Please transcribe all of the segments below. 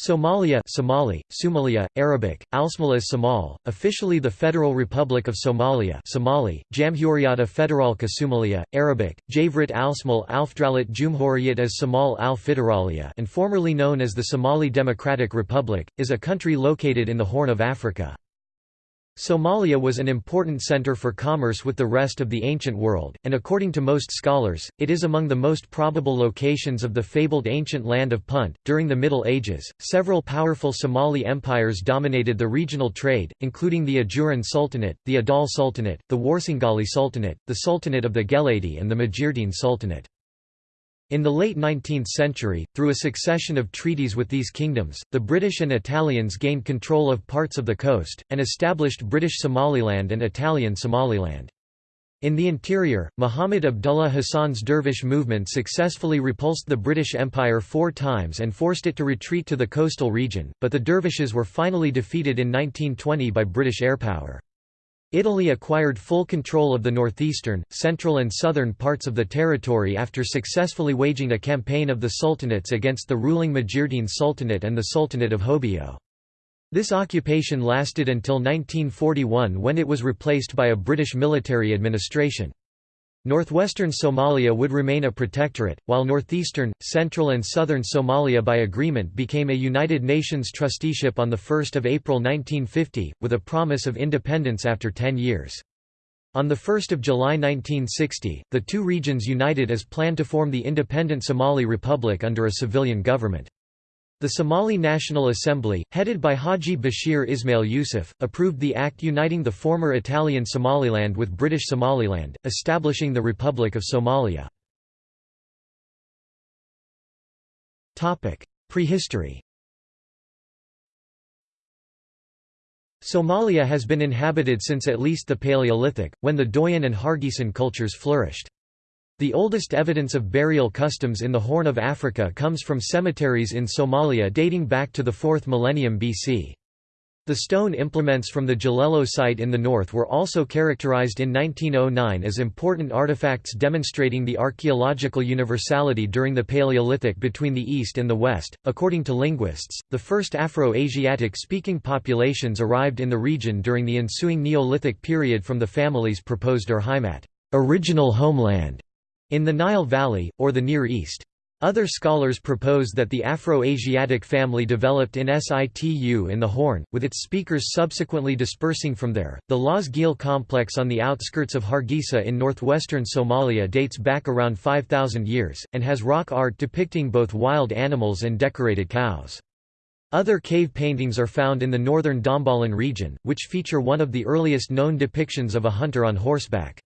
Somalia Somali, Somalia, Arabic, Alsmalas Somal, officially the Federal Republic of Somalia Somali, Jamhuriyata Federalka Somalia, Arabic, Javrit Alsmal Alfdralit Jumhuriyat as Somal al Federalia and formerly known as the Somali Democratic Republic, is a country located in the Horn of Africa. Somalia was an important center for commerce with the rest of the ancient world, and according to most scholars, it is among the most probable locations of the fabled ancient land of Punt. During the Middle Ages, several powerful Somali empires dominated the regional trade, including the Ajuran Sultanate, the Adal Sultanate, the Warsangali Sultanate, the Sultanate of the Geledi, and the Majeerteen Sultanate. In the late 19th century, through a succession of treaties with these kingdoms, the British and Italians gained control of parts of the coast, and established British Somaliland and Italian Somaliland. In the interior, Muhammad Abdullah Hassan's dervish movement successfully repulsed the British Empire four times and forced it to retreat to the coastal region, but the dervishes were finally defeated in 1920 by British airpower. Italy acquired full control of the northeastern, central and southern parts of the territory after successfully waging a campaign of the sultanates against the ruling Majeerteen Sultanate and the Sultanate of Hobyo. This occupation lasted until 1941 when it was replaced by a British military administration. Northwestern Somalia would remain a protectorate, while northeastern, central and southern Somalia by agreement became a United Nations trusteeship on 1 April 1950, with a promise of independence after ten years. On 1 July 1960, the two regions united as planned to form the independent Somali Republic under a civilian government. The Somali National Assembly, headed by Haji Bashir Ismail Yusuf, approved the act uniting the former Italian Somaliland with British Somaliland, establishing the Republic of Somalia. Prehistory Somalia has been inhabited since at least the Paleolithic, when the Doian and Hargeisa cultures flourished. The oldest evidence of burial customs in the Horn of Africa comes from cemeteries in Somalia dating back to the 4th millennium BC. The stone implements from the Jalelo site in the north were also characterized in 1909 as important artifacts demonstrating the archaeological universality during the Paleolithic between the east and the west. According to linguists, the first Afro-Asiatic speaking populations arrived in the region during the ensuing Neolithic period from the family's proposed Urheimat, original homeland, in the Nile Valley, or the Near East. Other scholars propose that the Afro-Asiatic family developed in situ in the Horn, with its speakers subsequently dispersing from there. The Laas Geel complex on the outskirts of Hargeisa in northwestern Somalia dates back around 5,000 years, and has rock art depicting both wild animals and decorated cows. Other cave paintings are found in the northern Dhambalin region, which feature one of the earliest known depictions of a hunter on horseback.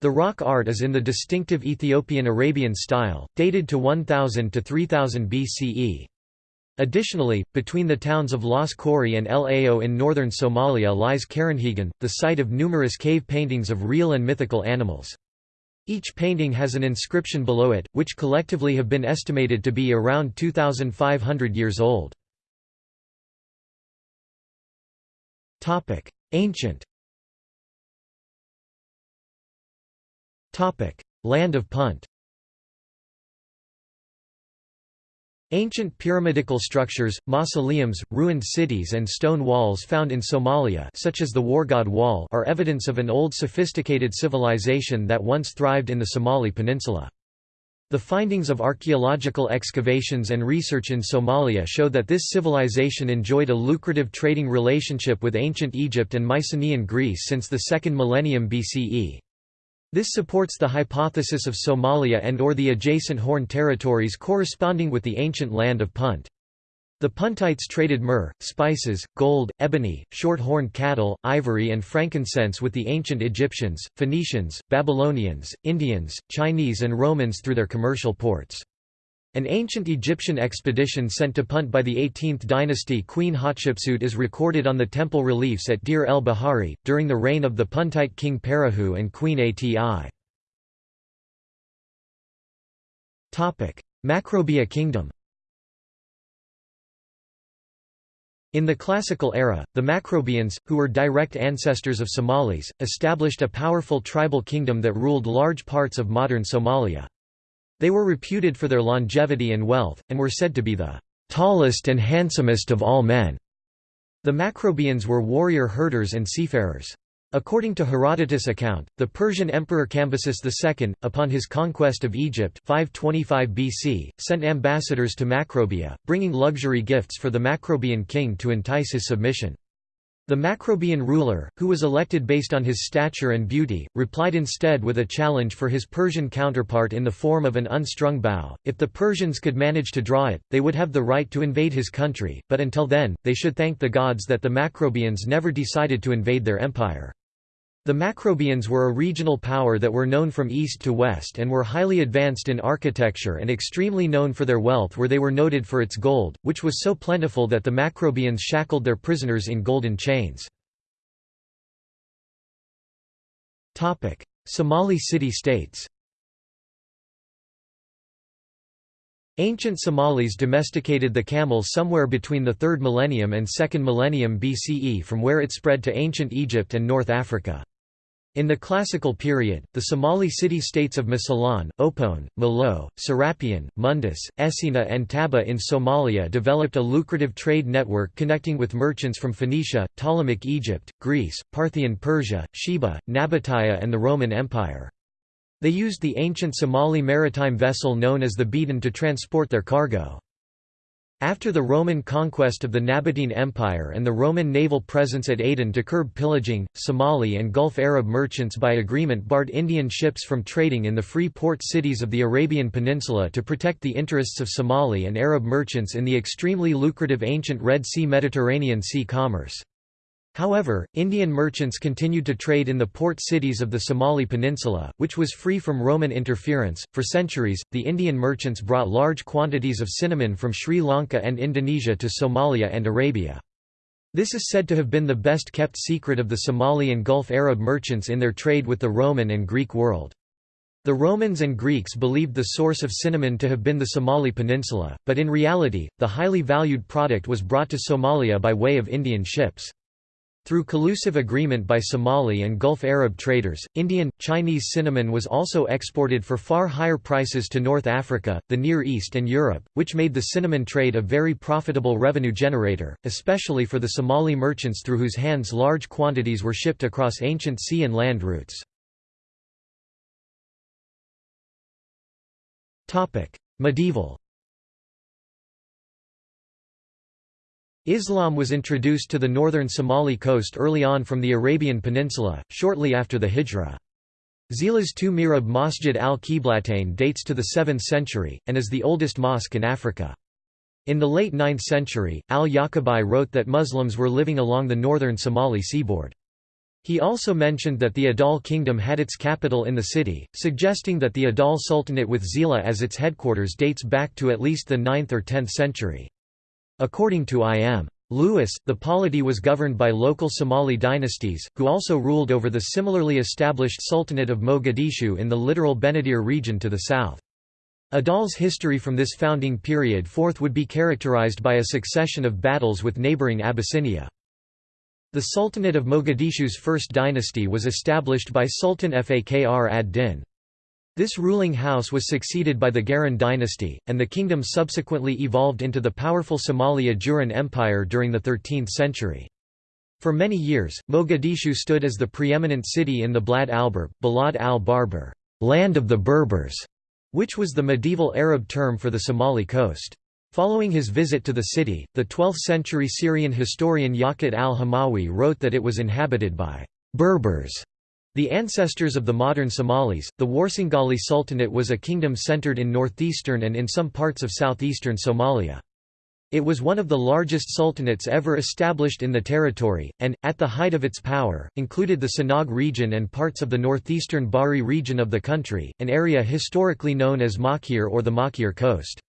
The rock art is in the distinctive Ethiopian-Arabian style, dated to 1000 to 3000 BCE. Additionally, between the towns of Las Khorey and El Ao in northern Somalia lies Karinhegane, the site of numerous cave paintings of real and mythical animals. Each painting has an inscription below it, which collectively have been estimated to be around 2,500 years old. Ancient Land of Punt Ancient pyramidical structures, mausoleums, ruined cities and stone walls found in Somalia such as the Wargaade Wall are evidence of an old sophisticated civilization that once thrived in the Somali peninsula. The findings of archaeological excavations and research in Somalia show that this civilization enjoyed a lucrative trading relationship with ancient Egypt and Mycenaean Greece since the 2nd millennium BCE. This supports the hypothesis of Somalia and or the adjacent Horn territories corresponding with the ancient land of Punt. The Puntites traded myrrh, spices, gold, ebony, short-horned cattle, ivory and frankincense with the ancient Egyptians, Phoenicians, Babylonians, Indians, Chinese and Romans through their commercial ports. An ancient Egyptian expedition sent to Punt by the 18th dynasty Queen Hatshepsut is recorded on the temple reliefs at Deir el-Bahari, during the reign of the Puntite king Parahu and Queen Ati. Macrobia kingdom In the classical era, the Macrobians, who were direct ancestors of Somalis, established a powerful tribal kingdom that ruled large parts of modern Somalia. They were reputed for their longevity and wealth, and were said to be the tallest and handsomest of all men. The Macrobians were warrior herders and seafarers. According to Herodotus' account, the Persian emperor Cambyses II, upon his conquest of Egypt 525 BC, sent ambassadors to Macrobia, bringing luxury gifts for the Macrobian king to entice his submission. The Macrobian ruler, who was elected based on his stature and beauty, replied instead with a challenge for his Persian counterpart in the form of an unstrung bow. If the Persians could manage to draw it, they would have the right to invade his country, but until then, they should thank the gods that the Macrobians never decided to invade their empire. The Macrobians were a regional power that were known from east to west and were highly advanced in architecture and extremely known for their wealth where they were noted for its gold, which was so plentiful that the Macrobians shackled their prisoners in golden chains. Somali city-states Ancient Somalis domesticated the camel somewhere between the 3rd millennium and 2nd millennium BCE from where it spread to ancient Egypt and North Africa. In the classical period, the Somali city-states of Mosylon, Opone, Malao, Serapion, Mundus, Essina and Taba in Somalia developed a lucrative trade network connecting with merchants from Phoenicia, Ptolemaic Egypt, Greece, Parthian Persia, Sheba, Nabataea and the Roman Empire. They used the ancient Somali maritime vessel known as the beden to transport their cargo. After the Roman conquest of the Nabatean Empire and the Roman naval presence at Aden to curb pillaging, Somali and Gulf Arab merchants by agreement barred Indian ships from trading in the free port cities of the Arabian Peninsula to protect the interests of Somali and Arab merchants in the extremely lucrative ancient Red Sea-Mediterranean Sea commerce. However, Indian merchants continued to trade in the port cities of the Somali Peninsula, which was free from Roman interference. For centuries, the Indian merchants brought large quantities of cinnamon from Sri Lanka and Indonesia to Somalia and Arabia. This is said to have been the best kept secret of the Somali and Gulf Arab merchants in their trade with the Roman and Greek world. The Romans and Greeks believed the source of cinnamon to have been the Somali Peninsula, but in reality, the highly valued product was brought to Somalia by way of Indian ships. Through collusive agreement by Somali and Gulf Arab traders, Indian, Chinese cinnamon was also exported for far higher prices to North Africa, the Near East and Europe, which made the cinnamon trade a very profitable revenue generator, especially for the Somali merchants through whose hands large quantities were shipped across ancient sea and land routes. Medieval Islam was introduced to the northern Somali coast early on from the Arabian Peninsula, shortly after the Hijra. Zila's two mihrab Masjid al-Qiblatain dates to the 7th century, and is the oldest mosque in Africa. In the late 9th century, al-Yaqubi wrote that Muslims were living along the northern Somali seaboard. He also mentioned that the Adal kingdom had its capital in the city, suggesting that the Adal Sultanate with Zila as its headquarters dates back to at least the 9th or 10th century. According to I.M. Lewis, the polity was governed by local Somali dynasties, who also ruled over the similarly established Sultanate of Mogadishu in the littoral Benadir region to the south. Adal's history from this founding period forth would be characterized by a succession of battles with neighboring Abyssinia. The Sultanate of Mogadishu's first dynasty was established by Sultan Fakhr ad-Din. This ruling house was succeeded by the Garan dynasty, and the kingdom subsequently evolved into the powerful Somali Ajuran Empire during the 13th century. For many years, Mogadishu stood as the preeminent city in the Blad al-Berb, Balad al-Barber, land of the Berbers, which was the medieval Arab term for the Somali coast. Following his visit to the city, the 12th-century Syrian historian Yaqut al-Hamawi wrote that it was inhabited by Berbers the ancestors of the modern Somalis, the Warsangali Sultanate was a kingdom centered in northeastern and in some parts of southeastern Somalia. It was one of the largest sultanates ever established in the territory, and, at the height of its power, included the Sanaag region and parts of the northeastern Bari region of the country, an area historically known as Makir or the Makir Coast.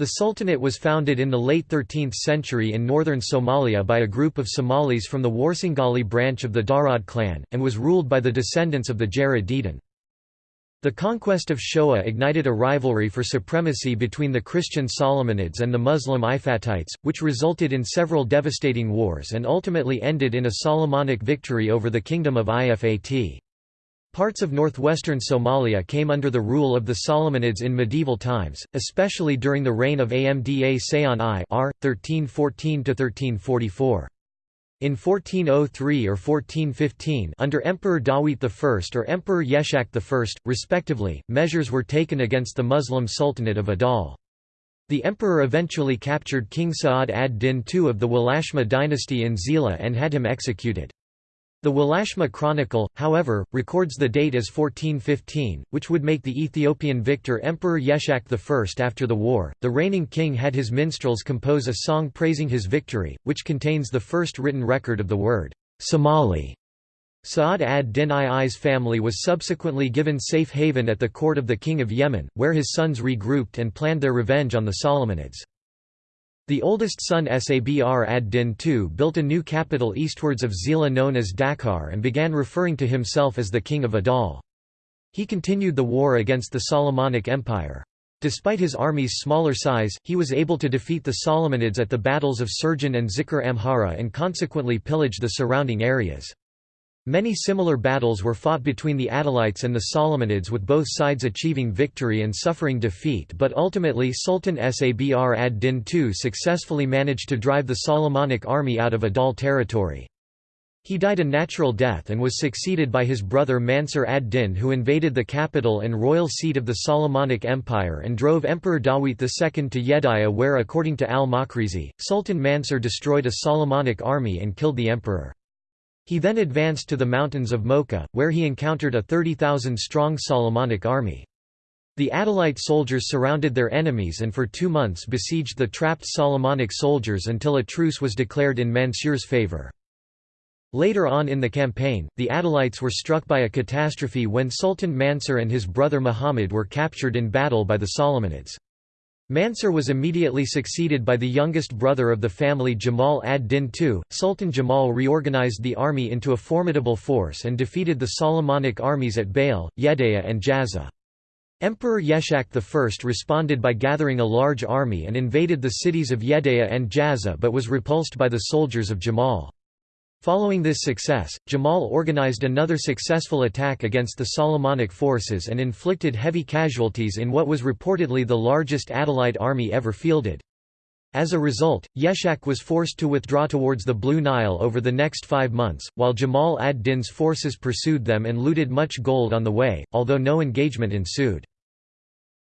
The Sultanate was founded in the late 13th century in northern Somalia by a group of Somalis from the Warsangali branch of the Darod clan, and was ruled by the descendants of the Jared Dedan. The conquest of Shoa ignited a rivalry for supremacy between the Christian Solomonids and the Muslim Ifatites, which resulted in several devastating wars and ultimately ended in a Solomonic victory over the Kingdom of Ifat. Parts of northwestern Somalia came under the rule of the Solomonids in medieval times, especially during the reign of Amda Seyon I r. 1314–1344. In 1403 or 1415 under Emperor Dawit I or Emperor Yeshak I, respectively, measures were taken against the Muslim Sultanate of Adal. The emperor eventually captured King Sa'ad ad-Din II of the Walashma dynasty in Zila and had him executed. The Walashma Chronicle, however, records the date as 1415, which would make the Ethiopian victor Emperor Yeshak I. After the war, the reigning king had his minstrels compose a song praising his victory, which contains the first written record of the word Somali. Sa'ad ad-Din II's family was subsequently given safe haven at the court of the king of Yemen, where his sons regrouped and planned their revenge on the Solomonids. The oldest son Sabr ad-Din II built a new capital eastwards of Zila known as Dakar and began referring to himself as the King of Adal. He continued the war against the Solomonic Empire. Despite his army's smaller size, he was able to defeat the Solomonids at the battles of Sirjan and Zikr Amhara and consequently pillage the surrounding areas. Many similar battles were fought between the Adalites and the Solomonids with both sides achieving victory and suffering defeat but ultimately Sultan Sabr ad-Din II successfully managed to drive the Solomonic army out of Adal territory. He died a natural death and was succeeded by his brother Mansur ad-Din who invaded the capital and royal seat of the Solomonic Empire and drove Emperor Dawit II to Yediya where according to al-Makrizi, Sultan Mansur destroyed a Solomonic army and killed the emperor. He then advanced to the mountains of Mocha, where he encountered a 30,000-strong Solomonic army. The Adalite soldiers surrounded their enemies and for two months besieged the trapped Solomonic soldiers until a truce was declared in Mansur's favor. Later on in the campaign, the Adalites were struck by a catastrophe when Sultan Mansur and his brother Muhammad were captured in battle by the Solomonids. Mansur was immediately succeeded by the youngest brother of the family Jamal ad-Din II. Sultan Jamal reorganized the army into a formidable force and defeated the Solomonic armies at Bail, Yedeya and Jazza. Emperor Yeshak I responded by gathering a large army and invaded the cities of Yedeya and Jazza but was repulsed by the soldiers of Jamal. Following this success, Jamal organized another successful attack against the Solomonic forces and inflicted heavy casualties in what was reportedly the largest Adalite army ever fielded. As a result, Yeshak was forced to withdraw towards the Blue Nile over the next five months, while Jamal ad-Din's forces pursued them and looted much gold on the way, although no engagement ensued.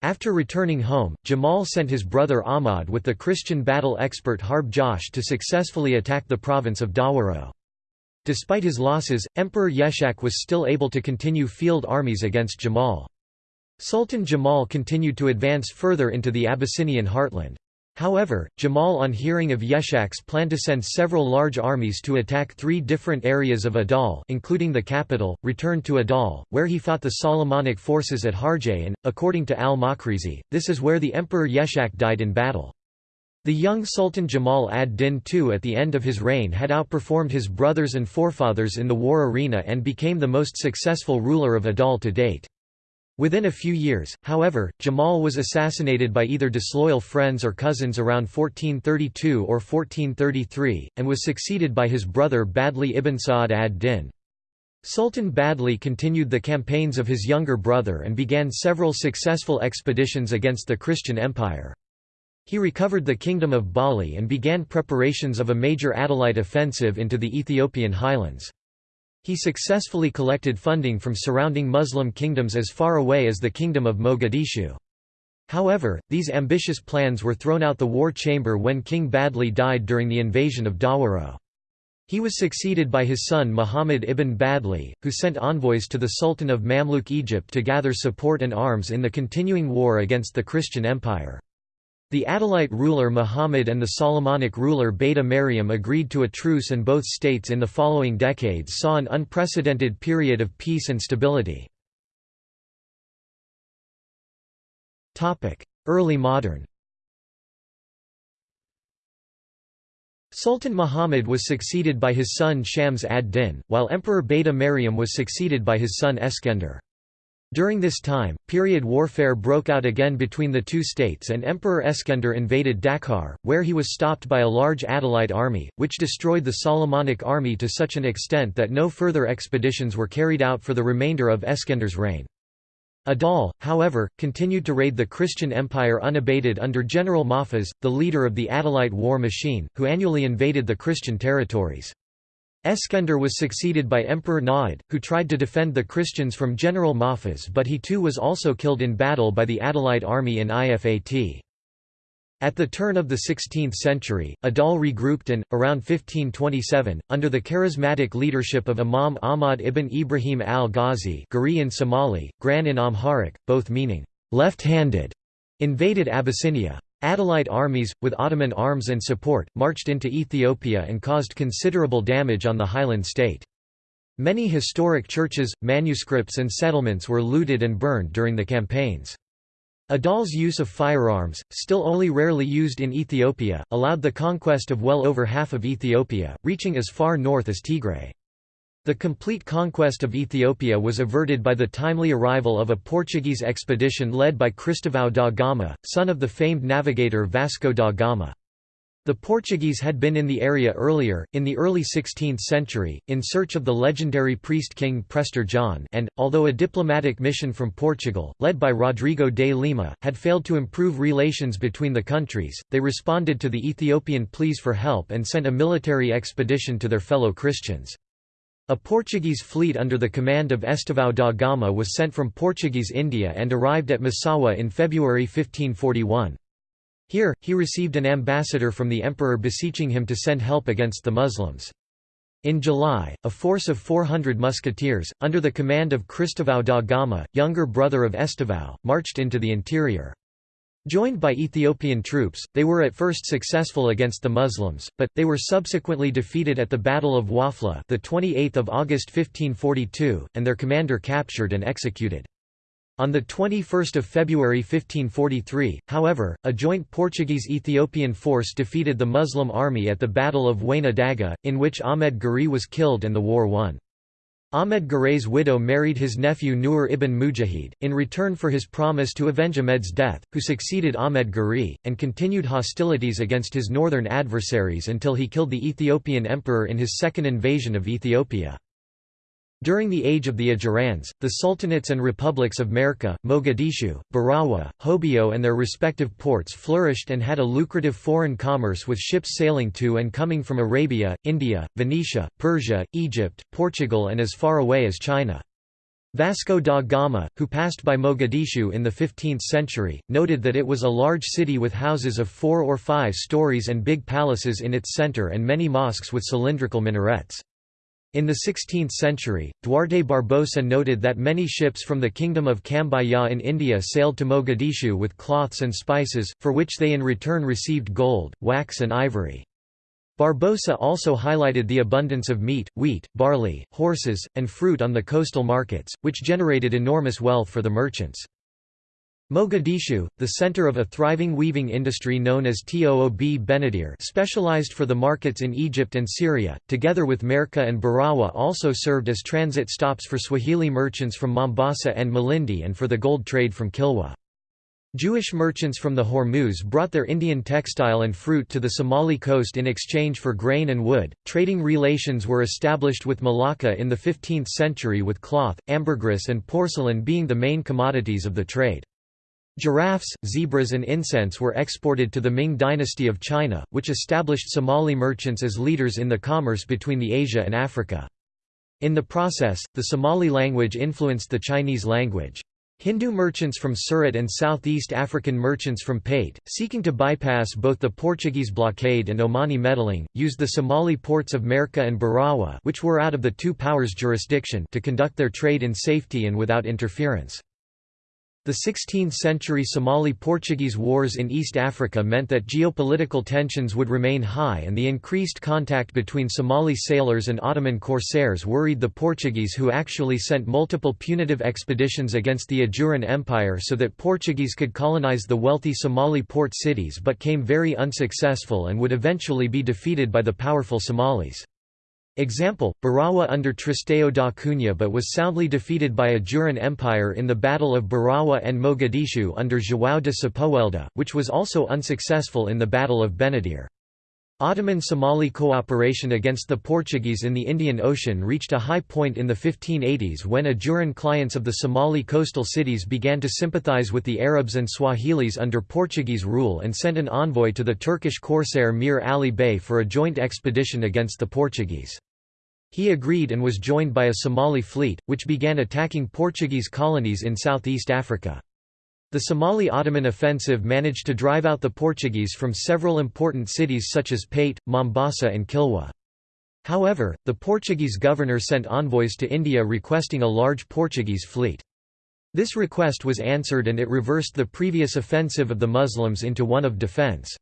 After returning home, Jamal sent his brother Ahmad with the Christian battle expert Harb Josh to successfully attack the province of Dawaro. Despite his losses, Emperor Yeshak was still able to continue field armies against Jamal. Sultan Jamal continued to advance further into the Abyssinian heartland. However, Jamal on hearing of Yeshak's plan to send several large armies to attack three different areas of Adal including the capital, returned to Adal, where he fought the Solomonic forces at Harjay and, according to al-Makrizi, this is where the Emperor Yeshak died in battle. The young Sultan Jamal ad-Din II at the end of his reign had outperformed his brothers and forefathers in the war arena and became the most successful ruler of Adal to date. Within a few years, however, Jamal was assassinated by either disloyal friends or cousins around 1432 or 1433, and was succeeded by his brother Badli ibn Sa'd ad-Din. Sultan Badli continued the campaigns of his younger brother and began several successful expeditions against the Christian Empire. He recovered the kingdom of Bali and began preparations of a major Adalite offensive into the Ethiopian highlands. He successfully collected funding from surrounding Muslim kingdoms as far away as the kingdom of Mogadishu. However, these ambitious plans were thrown out the war chamber when King Badli died during the invasion of Dawaro. He was succeeded by his son Muhammad ibn Badli, who sent envoys to the Sultan of Mamluk Egypt to gather support and arms in the continuing war against the Christian Empire. The Adalite ruler Muhammad and the Solomonic ruler Beta Mariam agreed to a truce and both states in the following decades saw an unprecedented period of peace and stability. Early modern Sultan Muhammad was succeeded by his son Shams ad-Din, while Emperor Beta Mariam was succeeded by his son Eskender. During this time, period warfare broke out again between the two states and Emperor Eskender invaded Dakar, where he was stopped by a large Adalite army, which destroyed the Solomonic army to such an extent that no further expeditions were carried out for the remainder of Eskender's reign. Adal, however, continued to raid the Christian empire unabated under General Mahfuz, the leader of the Adalite war machine, who annually invaded the Christian territories. Eskender was succeeded by Emperor Naid, who tried to defend the Christians from General Mahfuz but he too was also killed in battle by the Adalite army in Ifat. At the turn of the 16th century, Adal regrouped and, around 1527, under the charismatic leadership of Imam Ahmad ibn Ibrahim al-Ghazi in Somali, Gran in Amharic, both meaning, left-handed, invaded Abyssinia. Adalite armies, with Ottoman arms and support, marched into Ethiopia and caused considerable damage on the highland state. Many historic churches, manuscripts and settlements were looted and burned during the campaigns. Adal's use of firearms, still only rarely used in Ethiopia, allowed the conquest of well over half of Ethiopia, reaching as far north as Tigray. The complete conquest of Ethiopia was averted by the timely arrival of a Portuguese expedition led by Cristóvão da Gama, son of the famed navigator Vasco da Gama. The Portuguese had been in the area earlier, in the early 16th century, in search of the legendary priest king Prester John and, although a diplomatic mission from Portugal, led by Rodrigo de Lima, had failed to improve relations between the countries, they responded to the Ethiopian pleas for help and sent a military expedition to their fellow Christians. A Portuguese fleet under the command of Estevão da Gama was sent from Portuguese India and arrived at Massawa in February 1541. Here, he received an ambassador from the emperor beseeching him to send help against the Muslims. In July, a force of 400 musketeers, under the command of Cristóvão da Gama, younger brother of Estevão, marched into the interior. Joined by Ethiopian troops, they were at first successful against the Muslims, but, they were subsequently defeated at the Battle of Wafla the 28th of August 1542, and their commander captured and executed. On 21 February 1543, however, a joint Portuguese-Ethiopian force defeated the Muslim army at the Battle of Waina Daga, in which Ahmed Guri was killed and the war won. Ahmed Guray's widow married his nephew Nur ibn Mujahid, in return for his promise to avenge Ahmed's death, who succeeded Ahmed Guri, and continued hostilities against his northern adversaries until he killed the Ethiopian emperor in his second invasion of Ethiopia. During the age of the Ajurans, the sultanates and republics of Merka, Mogadishu, Barawa, Hobyo and their respective ports flourished and had a lucrative foreign commerce with ships sailing to and coming from Arabia, India, Venetia, Persia, Egypt, Portugal and as far away as China. Vasco da Gama, who passed by Mogadishu in the 15th century, noted that it was a large city with houses of four or five stories and big palaces in its center and many mosques with cylindrical minarets. In the 16th century, Duarte Barbosa noted that many ships from the Kingdom of Cambaya in India sailed to Mogadishu with cloths and spices, for which they in return received gold, wax and ivory. Barbosa also highlighted the abundance of meat, wheat, barley, horses, and fruit on the coastal markets, which generated enormous wealth for the merchants. Mogadishu, the center of a thriving weaving industry known as Toob Benadir specialized for the markets in Egypt and Syria, together with Merka and Barawa also served as transit stops for Swahili merchants from Mombasa and Malindi and for the gold trade from Kilwa. Jewish merchants from the Hormuz brought their Indian textile and fruit to the Somali coast in exchange for grain and wood. Trading relations were established with Malacca in the 15th century with cloth, ambergris, and porcelain being the main commodities of the trade. Giraffes, zebras and incense were exported to the Ming dynasty of China, which established Somali merchants as leaders in the commerce between the Asia and Africa. In the process, the Somali language influenced the Chinese language. Hindu merchants from Surat and Southeast African merchants from Pate, seeking to bypass both the Portuguese blockade and Omani meddling, used the Somali ports of Merka and Barawa which were out of the two powers' jurisdiction to conduct their trade in safety and without interference. The 16th-century Somali-Portuguese wars in East Africa meant that geopolitical tensions would remain high and the increased contact between Somali sailors and Ottoman corsairs worried the Portuguese who actually sent multiple punitive expeditions against the Ajuran Empire so that Portuguese could colonize the wealthy Somali port cities but came very unsuccessful and would eventually be defeated by the powerful Somalis. Example, Barawa under Tristão da Cunha but was soundly defeated by Ajuran Empire in the Battle of Barawa and Mogadishu under João de Sepúlveda, which was also unsuccessful in the Battle of Benadir. Ottoman-Somali cooperation against the Portuguese in the Indian Ocean reached a high point in the 1580s when Ajuran clients of the Somali coastal cities began to sympathize with the Arabs and Swahilis under Portuguese rule and sent an envoy to the Turkish corsair Mir Ali Bey for a joint expedition against the Portuguese. He agreed and was joined by a Somali fleet, which began attacking Portuguese colonies in southeast Africa. The Somali Ottoman offensive managed to drive out the Portuguese from several important cities such as Pate, Mombasa and Kilwa. However, the Portuguese governor sent envoys to India requesting a large Portuguese fleet. This request was answered and it reversed the previous offensive of the Muslims into one of defence.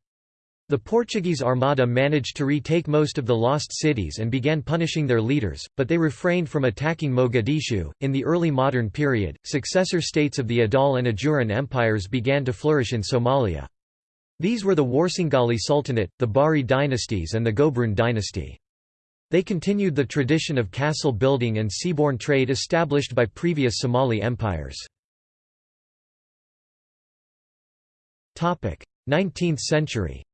The Portuguese Armada managed to retake most of the lost cities and began punishing their leaders, but they refrained from attacking Mogadishu. In the early modern period, successor states of the Adal and Ajuran empires began to flourish in Somalia. These were the Warsangali Sultanate, the Bahri dynasties, and the Gobroon dynasty. They continued the tradition of castle building and seaborne trade established by previous Somali empires. 19th century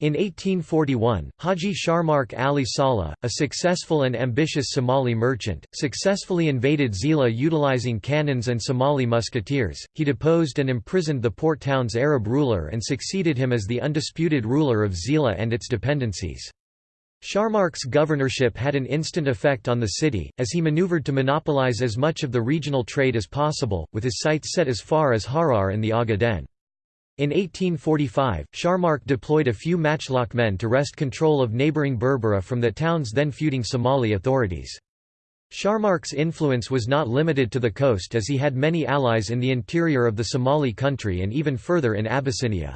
In 1841, Haji Sharmark Ali Saleh, a successful and ambitious Somali merchant, successfully invaded Zila utilizing cannons and Somali musketeers. He deposed and imprisoned the port town's Arab ruler and succeeded him as the undisputed ruler of Zila and its dependencies. Sharmark's governorship had an instant effect on the city, as he maneuvered to monopolize as much of the regional trade as possible, with his sights set as far as Harar and the Ogaden. In 1845, Sharmark deployed a few matchlock men to wrest control of neighbouring Berbera from the town's then feuding Somali authorities. Sharmark's influence was not limited to the coast as he had many allies in the interior of the Somali country and even further in Abyssinia.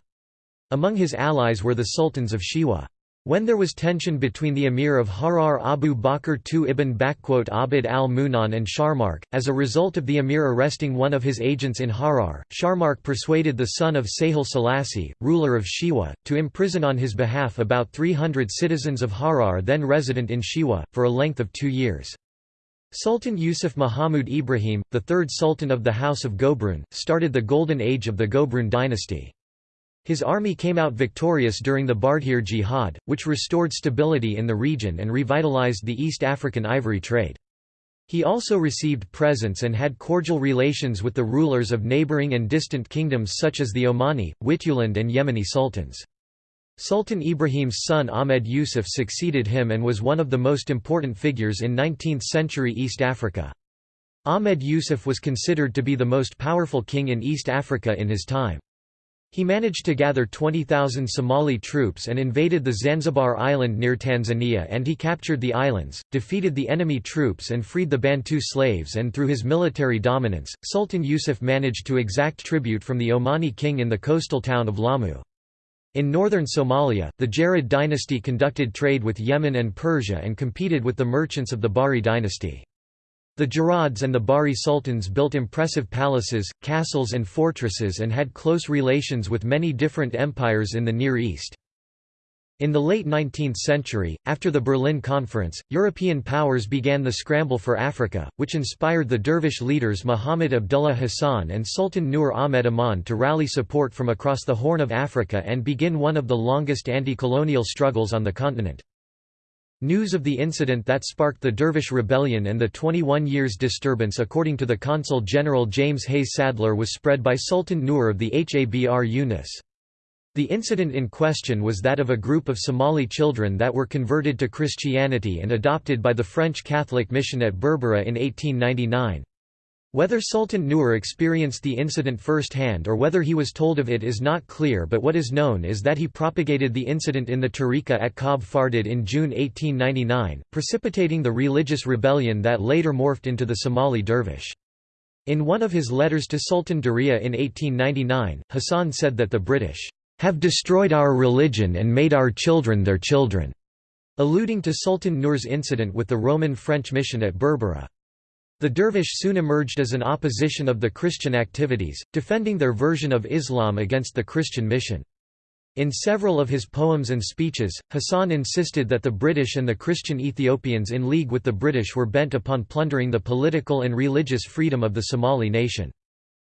Among his allies were the sultans of Shewa. When there was tension between the emir of Harar Abu Bakr II ibn Abd al-Munan and Sharmark, as a result of the emir arresting one of his agents in Harar, Sharmark persuaded the son of Sahle Selassie, ruler of Shewa, to imprison on his behalf about 300 citizens of Harar then resident in Shewa, for a length of two years. Sultan Yusuf Muhammad Ibrahim, the third sultan of the House of Gobroon, started the golden age of the Gobroon dynasty. His army came out victorious during the Bardheere Jihad, which restored stability in the region and revitalized the East African ivory trade. He also received presents and had cordial relations with the rulers of neighboring and distant kingdoms such as the Omani, Wituland and Yemeni sultans. Sultan Ibrahim's son Ahmed Yusuf succeeded him and was one of the most important figures in 19th-century East Africa. Ahmed Yusuf was considered to be the most powerful king in East Africa in his time. He managed to gather 20,000 Somali troops and invaded the Zanzibar island near Tanzania and he captured the islands, defeated the enemy troops and freed the Bantu slaves and through his military dominance, Sultan Yusuf managed to exact tribute from the Omani king in the coastal town of Lamu. In northern Somalia, the Jared dynasty conducted trade with Yemen and Persia and competed with the merchants of the Bari dynasty. The Jarads and the Bari sultans built impressive palaces, castles and fortresses and had close relations with many different empires in the Near East. In the late 19th century, after the Berlin Conference, European powers began the scramble for Africa, which inspired the dervish leaders Muhammad Abdullah Hassan and Sultan Nur Ahmed Aman to rally support from across the Horn of Africa and begin one of the longest anti-colonial struggles on the continent. News of the incident that sparked the Dervish Rebellion and the 21 years disturbance according to the Consul General James Hayes Sadler was spread by Sultan Nur of the Habr Yunus. The incident in question was that of a group of Somali children that were converted to Christianity and adopted by the French Catholic mission at Berbera in 1899. Whether Sultan Nur experienced the incident firsthand or whether he was told of it is not clear but what is known is that he propagated the incident in the Tariqa at Cab Fardid in June 1899, precipitating the religious rebellion that later morphed into the Somali dervish. In one of his letters to Sultan Daria in 1899, Hassan said that the British have destroyed our religion and made our children their children, alluding to Sultan Nur's incident with the Roman-French mission at Berbera. The dervish soon emerged as an opposition of the Christian activities, defending their version of Islam against the Christian mission. In several of his poems and speeches, Hassan insisted that the British and the Christian Ethiopians in league with the British were bent upon plundering the political and religious freedom of the Somali nation.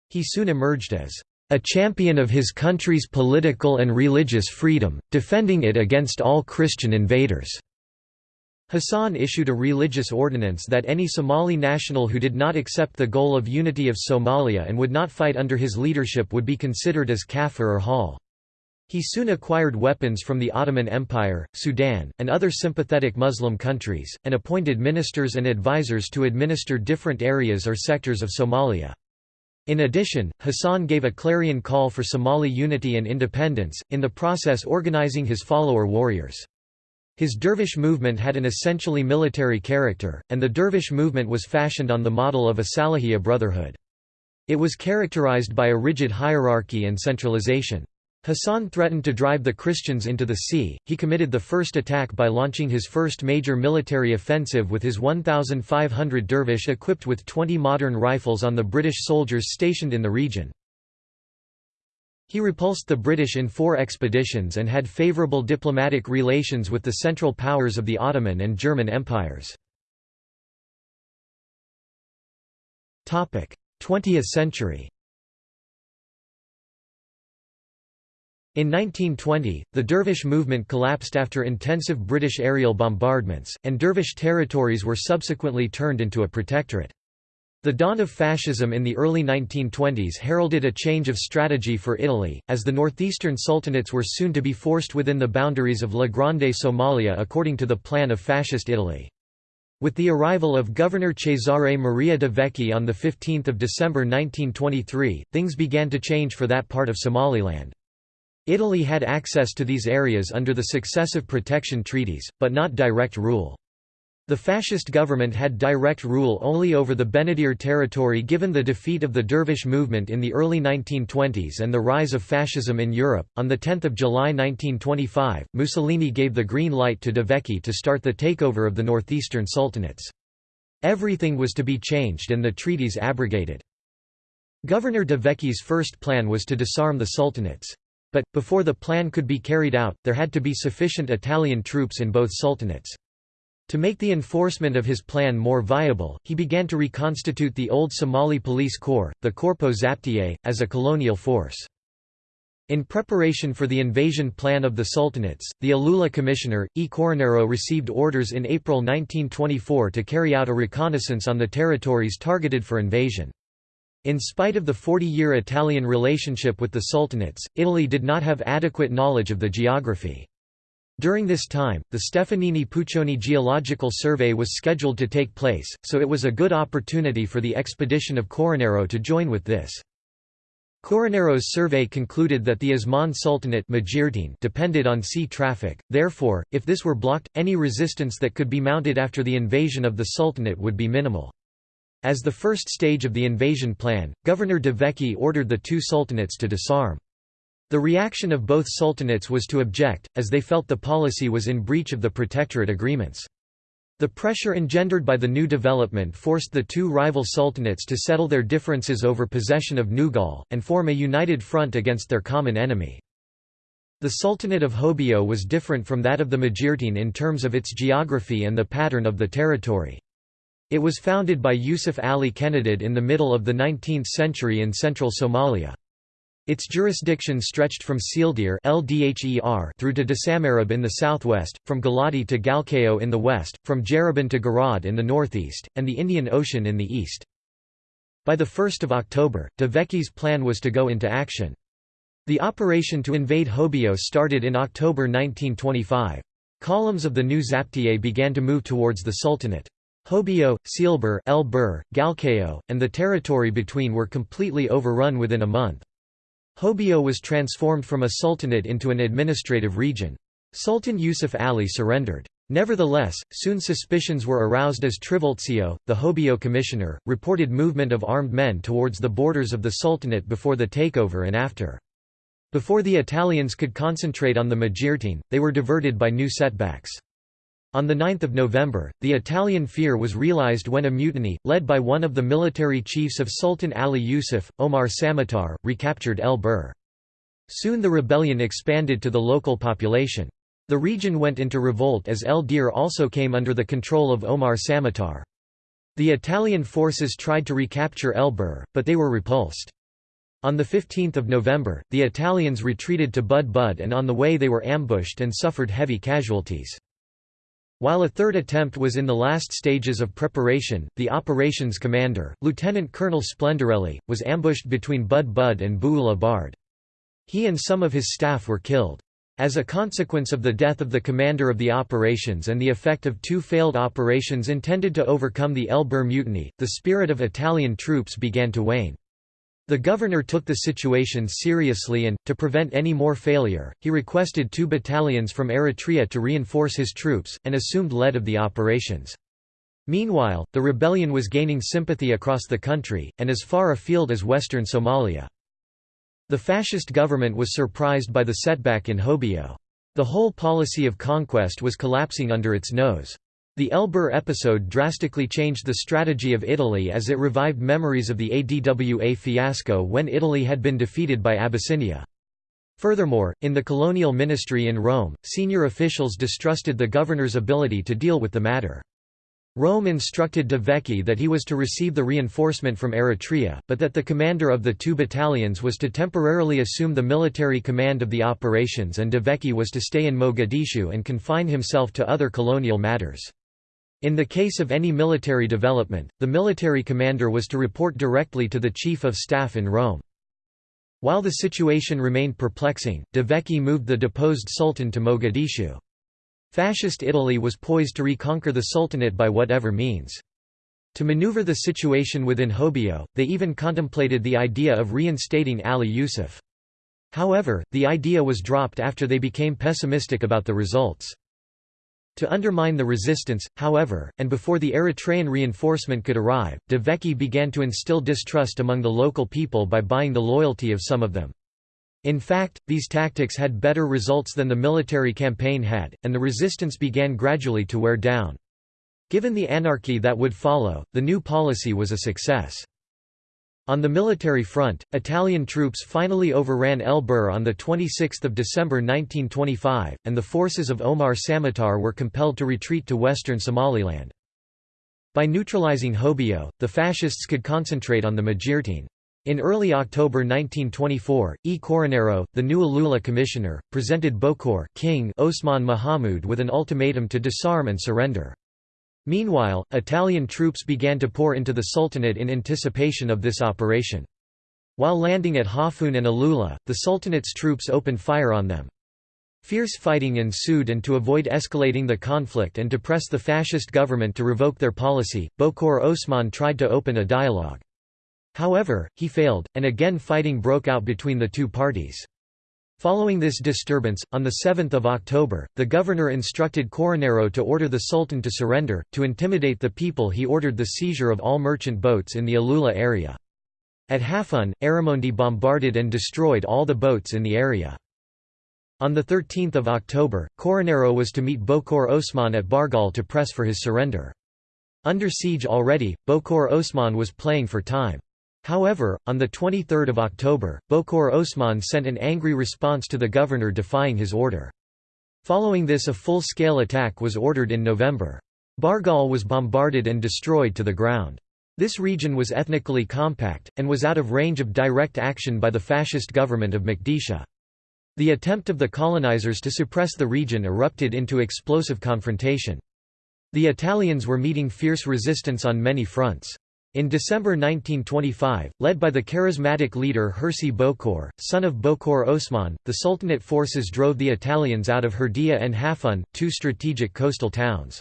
He soon emerged as a champion of his country's political and religious freedom, defending it against all Christian invaders. Hassan issued a religious ordinance that any Somali national who did not accept the goal of unity of Somalia and would not fight under his leadership would be considered as kafir or hal. He soon acquired weapons from the Ottoman Empire, Sudan, and other sympathetic Muslim countries, and appointed ministers and advisors to administer different areas or sectors of Somalia. In addition, Hassan gave a clarion call for Somali unity and independence, in the process organizing his follower warriors. His dervish movement had an essentially military character, and the dervish movement was fashioned on the model of a Salahiyya brotherhood. It was characterized by a rigid hierarchy and centralization. Hassan threatened to drive the Christians into the sea. He committed the first attack by launching his first major military offensive with his 1,500 dervish equipped with 20 modern rifles on the British soldiers stationed in the region. He repulsed the British in four expeditions and had favourable diplomatic relations with the Central Powers of the Ottoman and German empires. 20th century In 1920, the Dervish movement collapsed after intensive British aerial bombardments, and Dervish territories were subsequently turned into a protectorate. The dawn of fascism in the early 1920s heralded a change of strategy for Italy, as the northeastern sultanates were soon to be forced within the boundaries of La Grande Somalia according to the plan of Fascist Italy. With the arrival of Governor Cesare Maria de Vecchi on 15 December 1923, things began to change for that part of Somaliland. Italy had access to these areas under the successive protection treaties, but not direct rule. The fascist government had direct rule only over the Benadir territory given the defeat of the Dervish movement in the early 1920s and the rise of fascism in Europe. On 10 July 1925, Mussolini gave the green light to De Vecchi to start the takeover of the northeastern sultanates. Everything was to be changed and the treaties abrogated. Governor De Vecchi's first plan was to disarm the sultanates. But, before the plan could be carried out, there had to be sufficient Italian troops in both sultanates. To make the enforcement of his plan more viable, he began to reconstitute the old Somali police corps, the Corpo Zaptiye, as a colonial force. In preparation for the invasion plan of the Sultanates, the Alula commissioner, E. Corronaro received orders in April 1924 to carry out a reconnaissance on the territories targeted for invasion. In spite of the 40-year Italian relationship with the Sultanates, Italy did not have adequate knowledge of the geography. During this time, the Stefanini Puccioni Geological Survey was scheduled to take place, so it was a good opportunity for the expedition of Coronero to join with this. Coronero's survey concluded that the Osman Sultanate depended on sea traffic, therefore, if this were blocked, any resistance that could be mounted after the invasion of the Sultanate would be minimal. As the first stage of the invasion plan, Governor de Vecchi ordered the two sultanates to disarm. The reaction of both sultanates was to object, as they felt the policy was in breach of the protectorate agreements. The pressure engendered by the new development forced the two rival sultanates to settle their differences over possession of Nugal, and form a united front against their common enemy. The Sultanate of Hobyo was different from that of the Majeerteen in terms of its geography and the pattern of the territory. It was founded by Yusuf Ali Kenadid in the middle of the 19th century in central Somalia. Its jurisdiction stretched from Sealdir through to Dasamareb in the southwest, from Galati to Galkayo in the west, from Jaraban to Garad in the northeast, and the Indian Ocean in the east. By 1 October, De Vecchi's plan was to go into action. The operation to invade Hobyo started in October 1925. Columns of the new Zaptiye began to move towards the Sultanate. Hobyo, Sealbur, El Bur, Galkayo, and the territory between were completely overrun within a month. Hobyo was transformed from a sultanate into an administrative region. Sultan Yusuf Ali surrendered. Nevertheless, soon suspicions were aroused as Trivulzio, the Hobyo commissioner, reported movement of armed men towards the borders of the sultanate before the takeover and after. Before the Italians could concentrate on the Majeerteen, they were diverted by new setbacks. On 9 November, the Italian fear was realized when a mutiny, led by one of the military chiefs of Sultan Ali Yusuf, Omar Samatar, recaptured El Bur. Soon the rebellion expanded to the local population. The region went into revolt as El Dir also came under the control of Omar Samatar. The Italian forces tried to recapture El Bur, but they were repulsed. On 15 November, the Italians retreated to Bud Bud and on the way they were ambushed and suffered heavy casualties. While a third attempt was in the last stages of preparation, the operations commander, Lieutenant Colonel Splendorelli, was ambushed between Bud Bud and Bououla Bard. He and some of his staff were killed. As a consequence of the death of the commander of the operations and the effect of two failed operations intended to overcome the El Bur mutiny, the spirit of Italian troops began to wane. The governor took the situation seriously and, to prevent any more failure, he requested two battalions from Eritrea to reinforce his troops, and assumed lead of the operations. Meanwhile, the rebellion was gaining sympathy across the country, and as far afield as western Somalia. The fascist government was surprised by the setback in Hobyo. The whole policy of conquest was collapsing under its nose. The El Bur episode drastically changed the strategy of Italy as it revived memories of the ADWA fiasco when Italy had been defeated by Abyssinia. Furthermore, in the colonial ministry in Rome, senior officials distrusted the governor's ability to deal with the matter. Rome instructed De Vecchi that he was to receive the reinforcement from Eritrea, but that the commander of the two battalions was to temporarily assume the military command of the operations and De Vecchi was to stay in Mogadishu and confine himself to other colonial matters. In the case of any military development, the military commander was to report directly to the Chief of Staff in Rome. While the situation remained perplexing, De Vecchi moved the deposed sultan to Mogadishu. Fascist Italy was poised to reconquer the Sultanate by whatever means. To maneuver the situation within Hobyo, they even contemplated the idea of reinstating Ali Yusuf. However, the idea was dropped after they became pessimistic about the results. To undermine the resistance, however, and before the Eritrean reinforcement could arrive, De Vecchi began to instill distrust among the local people by buying the loyalty of some of them. In fact, these tactics had better results than the military campaign had, and the resistance began gradually to wear down. Given the anarchy that would follow, the new policy was a success. On the military front, Italian troops finally overran El Bur on 26 December 1925, and the forces of Omar Samatar were compelled to retreat to western Somaliland. By neutralizing Hobyo, the fascists could concentrate on the Majeerteen. In early October 1924, E. Coronero, the new Alula commissioner, presented Bokor King Osman Mahamud with an ultimatum to disarm and surrender. Meanwhile, Italian troops began to pour into the Sultanate in anticipation of this operation. While landing at Hafun and Alula, the Sultanate's troops opened fire on them. Fierce fighting ensued and to avoid escalating the conflict and to press the fascist government to revoke their policy, Bokor Osman tried to open a dialogue. However, he failed, and again fighting broke out between the two parties. Following this disturbance, on 7 October, the governor instructed Coronero to order the Sultan to surrender. To intimidate the people, he ordered the seizure of all merchant boats in the Alula area. At Hafun, Arimondi bombarded and destroyed all the boats in the area. On 13 October, Coronero was to meet Bokor Osman at Bargal to press for his surrender. Under siege already, Bokor Osman was playing for time. However, on 23 October, Bokor Osman sent an angry response to the governor defying his order. Following this a full-scale attack was ordered in November. Bargal was bombarded and destroyed to the ground. This region was ethnically compact, and was out of range of direct action by the fascist government of Mekdisha. The attempt of the colonizers to suppress the region erupted into explosive confrontation. The Italians were meeting fierce resistance on many fronts. In December 1925, led by the charismatic leader Hirsi Bokor, son of Bokor Osman, the Sultanate forces drove the Italians out of Herdia and Hafun, two strategic coastal towns.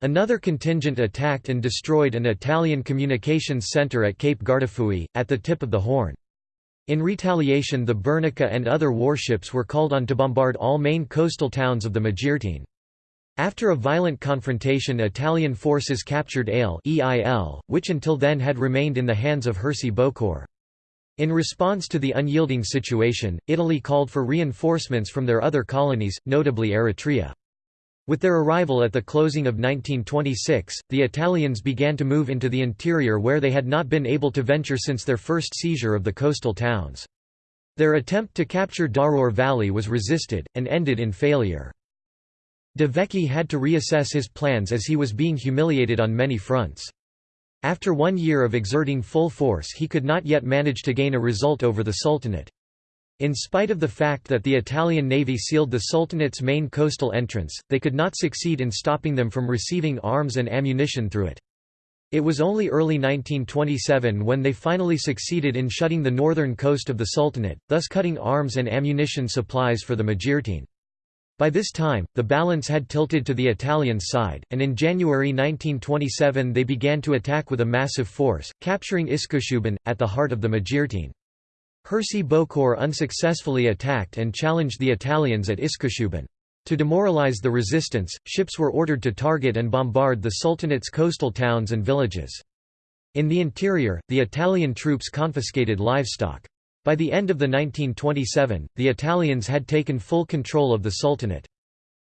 Another contingent attacked and destroyed an Italian communications center at Cape Guardafui, at the tip of the Horn. In retaliation the Bernica and other warships were called on to bombard all main coastal towns of the Majeerteen. After a violent confrontation Italian forces captured Eyl which until then had remained in the hands of Hirsi Bokor. In response to the unyielding situation, Italy called for reinforcements from their other colonies, notably Eritrea. With their arrival at the closing of 1926, the Italians began to move into the interior where they had not been able to venture since their first seizure of the coastal towns. Their attempt to capture Daror Valley was resisted, and ended in failure. De Vecchi had to reassess his plans as he was being humiliated on many fronts. After one year of exerting full force he could not yet manage to gain a result over the Sultanate. In spite of the fact that the Italian navy sealed the Sultanate's main coastal entrance, they could not succeed in stopping them from receiving arms and ammunition through it. It was only early 1927 when they finally succeeded in shutting the northern coast of the Sultanate, thus cutting arms and ammunition supplies for the Majeerteen. By this time, the balance had tilted to the Italian side, and in January 1927 they began to attack with a massive force, capturing Iskoshuban, at the heart of the Majeerteen. Hirsi Bokor unsuccessfully attacked and challenged the Italians at Iskoshuban. To demoralize the resistance, ships were ordered to target and bombard the Sultanate's coastal towns and villages. In the interior, the Italian troops confiscated livestock. By the end of the 1927, the Italians had taken full control of the Sultanate.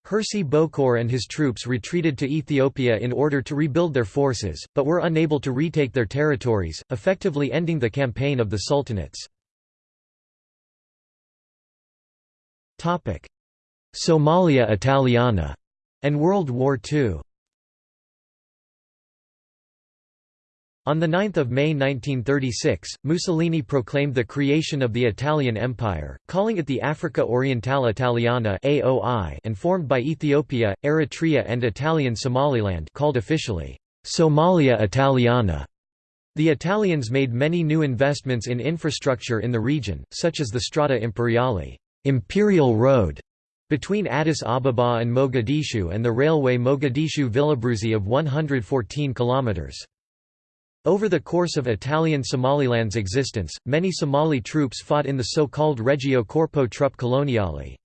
Hirsi Bokor and his troops retreated to Ethiopia in order to rebuild their forces, but were unable to retake their territories, effectively ending the campaign of the Sultanates. Somalia Italiana and World War II. On 9 May 1936, Mussolini proclaimed the creation of the Italian Empire, calling it the Africa Orientale Italiana and formed by Ethiopia, Eritrea and Italian Somaliland called officially, Somalia Italiana. The Italians made many new investments in infrastructure in the region, such as the Strada Imperiale Imperial Road between Addis Ababa and Mogadishu and the railway Mogadishu-Villabruzzi of 114 kilometers. Over the course of Italian Somaliland's existence, many Somali troops fought in the so-called Regio Corpo Truppe Coloniale.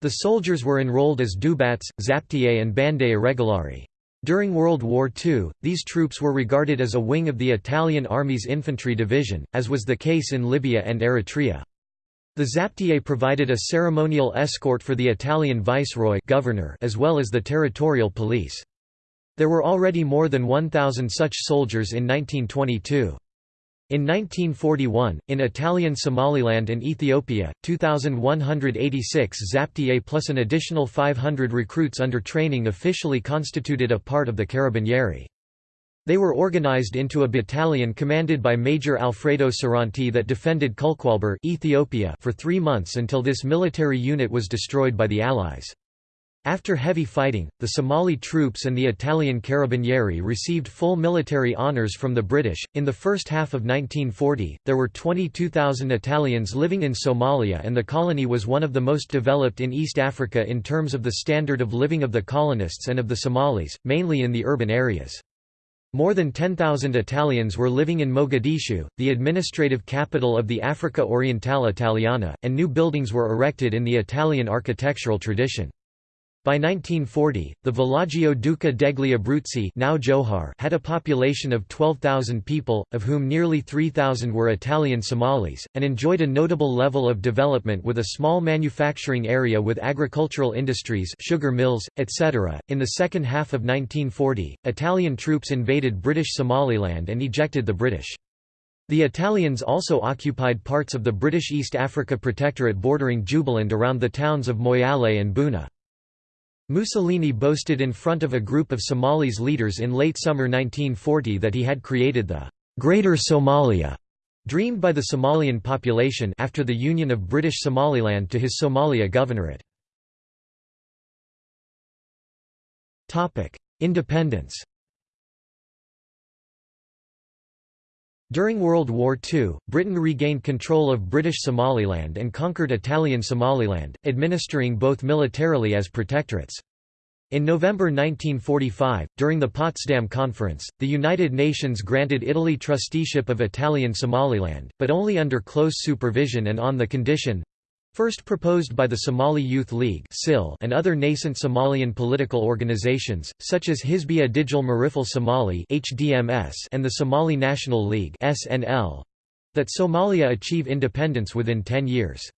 The soldiers were enrolled as Dubats, Zaptiye and Bande Irregolari. During World War II, these troops were regarded as a wing of the Italian Army's infantry division, as was the case in Libya and Eritrea. The Zaptiye provided a ceremonial escort for the Italian viceroy governor as well as the territorial police. There were already more than 1,000 such soldiers in 1922. In 1941, in Italian Somaliland and Ethiopia, 2,186 Zaptiye plus an additional 500 recruits under training officially constituted a part of the Carabinieri. They were organized into a battalion commanded by Major Alfredo Serranti that defended Culqualber Ethiopia for three months until this military unit was destroyed by the Allies. After heavy fighting, the Somali troops and the Italian Carabinieri received full military honors from the British. In the first half of 1940, there were 22,000 Italians living in Somalia, and the colony was one of the most developed in East Africa in terms of the standard of living of the colonists and of the Somalis, mainly in the urban areas. More than 10,000 Italians were living in Mogadishu, the administrative capital of the Africa Orientale Italiana, and new buildings were erected in the Italian architectural tradition. By 1940, the Villaggio Duca degli Abruzzi now Johar had a population of 12,000 people, of whom nearly 3,000 were Italian Somalis, and enjoyed a notable level of development with a small manufacturing area with agricultural industries sugar mills, etc. In the second half of 1940, Italian troops invaded British Somaliland and ejected the British. The Italians also occupied parts of the British East Africa Protectorate bordering Jubaland around the towns of Moyale and Buna. Mussolini boasted in front of a group of Somalis leaders in late summer 1940 that he had created the «Greater Somalia» dreamed by the Somalian population after the union of British Somaliland to his Somalia governorate. Independence During World War II, Britain regained control of British Somaliland and conquered Italian Somaliland, administering both militarily as protectorates. In November 1945, during the Potsdam Conference, the United Nations granted Italy trusteeship of Italian Somaliland, but only under close supervision and on the condition First proposed by the Somali Youth League and other nascent Somalian political organizations, such as Hizbiya Digil Mirifle Somali and the Somali National League that Somalia achieve independence within ten years.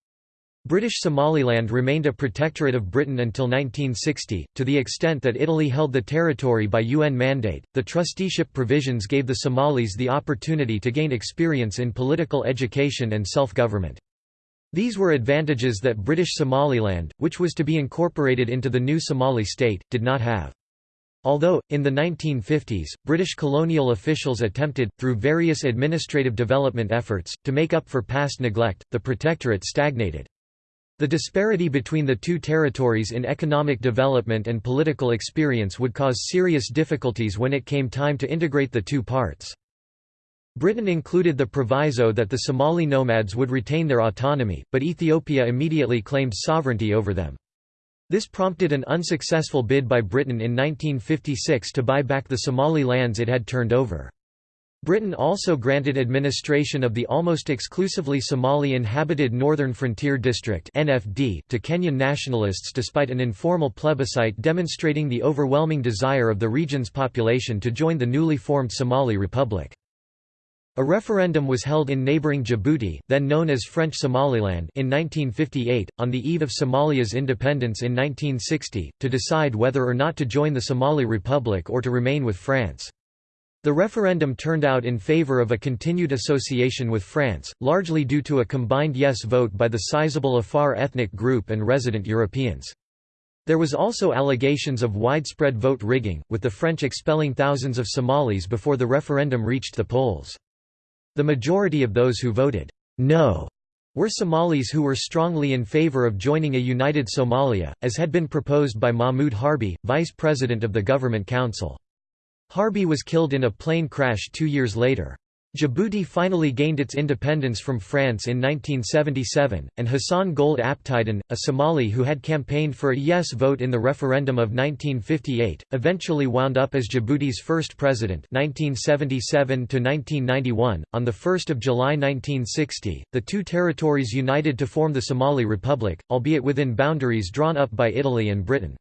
British Somaliland remained a protectorate of Britain until 1960, to the extent that Italy held the territory by UN mandate. The trusteeship provisions gave the Somalis the opportunity to gain experience in political education and self government. These were advantages that British Somaliland, which was to be incorporated into the new Somali state, did not have. Although, in the 1950s, British colonial officials attempted, through various administrative development efforts, to make up for past neglect, the protectorate stagnated. The disparity between the two territories in economic development and political experience would cause serious difficulties when it came time to integrate the two parts. Britain included the proviso that the Somali nomads would retain their autonomy, but Ethiopia immediately claimed sovereignty over them. This prompted an unsuccessful bid by Britain in 1956 to buy back the Somali lands it had turned over. Britain also granted administration of the almost exclusively Somali inhabited Northern Frontier District to Kenyan nationalists despite an informal plebiscite demonstrating the overwhelming desire of the region's population to join the newly formed Somali Republic. A referendum was held in neighbouring Djibouti, then known as French Somaliland in 1958, on the eve of Somalia's independence in 1960, to decide whether or not to join the Somali Republic or to remain with France. The referendum turned out in favour of a continued association with France, largely due to a combined yes vote by the sizable Afar ethnic group and resident Europeans. There was also allegations of widespread vote rigging, with the French expelling thousands of Somalis before the referendum reached the polls. The majority of those who voted no were Somalis who were strongly in favor of joining a united Somalia, as had been proposed by Mahmoud Harbi, vice president of the Government Council. Harbi was killed in a plane crash two years later. Djibouti finally gained its independence from France in 1977, and Hassan Gouled Aptidon, a Somali who had campaigned for a yes vote in the referendum of 1958, eventually wound up as Djibouti's first president 1977 -1991. .On 1 July 1960, the two territories united to form the Somali Republic, albeit within boundaries drawn up by Italy and Britain.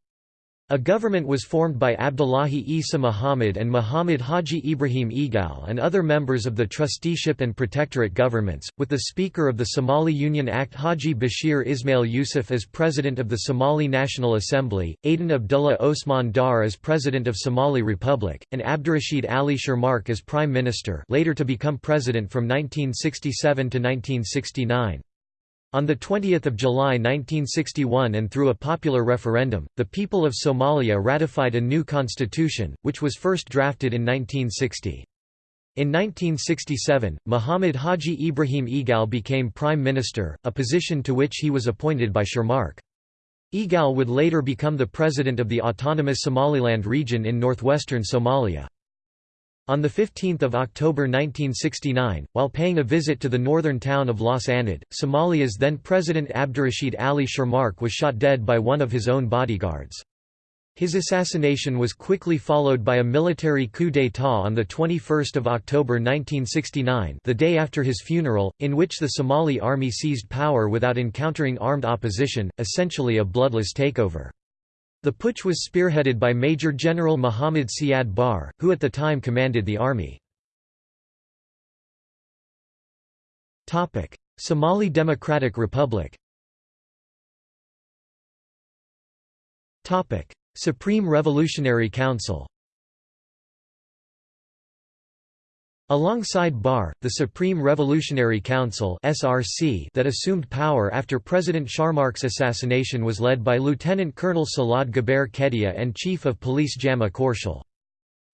A government was formed by Abdullahi Isa Muhammad and Muhammad Haji Ibrahim Egal and other members of the trusteeship and protectorate governments, with the Speaker of the Somali Union Act Haji Bashir Ismail Yusuf as President of the Somali National Assembly, Aden Abdullah Osman Dar as President of Somali Republic, and Abdurrashid Ali Sharmarke as Prime Minister later to become President from 1967 to 1969. On 20 July 1961 and through a popular referendum, the people of Somalia ratified a new constitution, which was first drafted in 1960. In 1967, Muhammad Haji Ibrahim Egal became prime minister, a position to which he was appointed by Sharmarke. Egal would later become the president of the autonomous Somaliland region in northwestern Somalia. On 15 October 1969, while paying a visit to the northern town of Las Anod, Somalia's then President Abdurrashid Ali Sharmarke was shot dead by one of his own bodyguards. His assassination was quickly followed by a military coup d'état on 21 October 1969 the day after his funeral, in which the Somali army seized power without encountering armed opposition, essentially a bloodless takeover. The putsch was spearheaded by Major General Muhammad Siad Barre, who at the time commanded the army. Somali Democratic Republic Supreme Revolutionary Council Alongside Barre, the Supreme Revolutionary Council (SRC) that assumed power after President Sharmarke's assassination was led by Lieutenant Colonel Salad Gaber Kedia and Chief of Police Jama Korshal.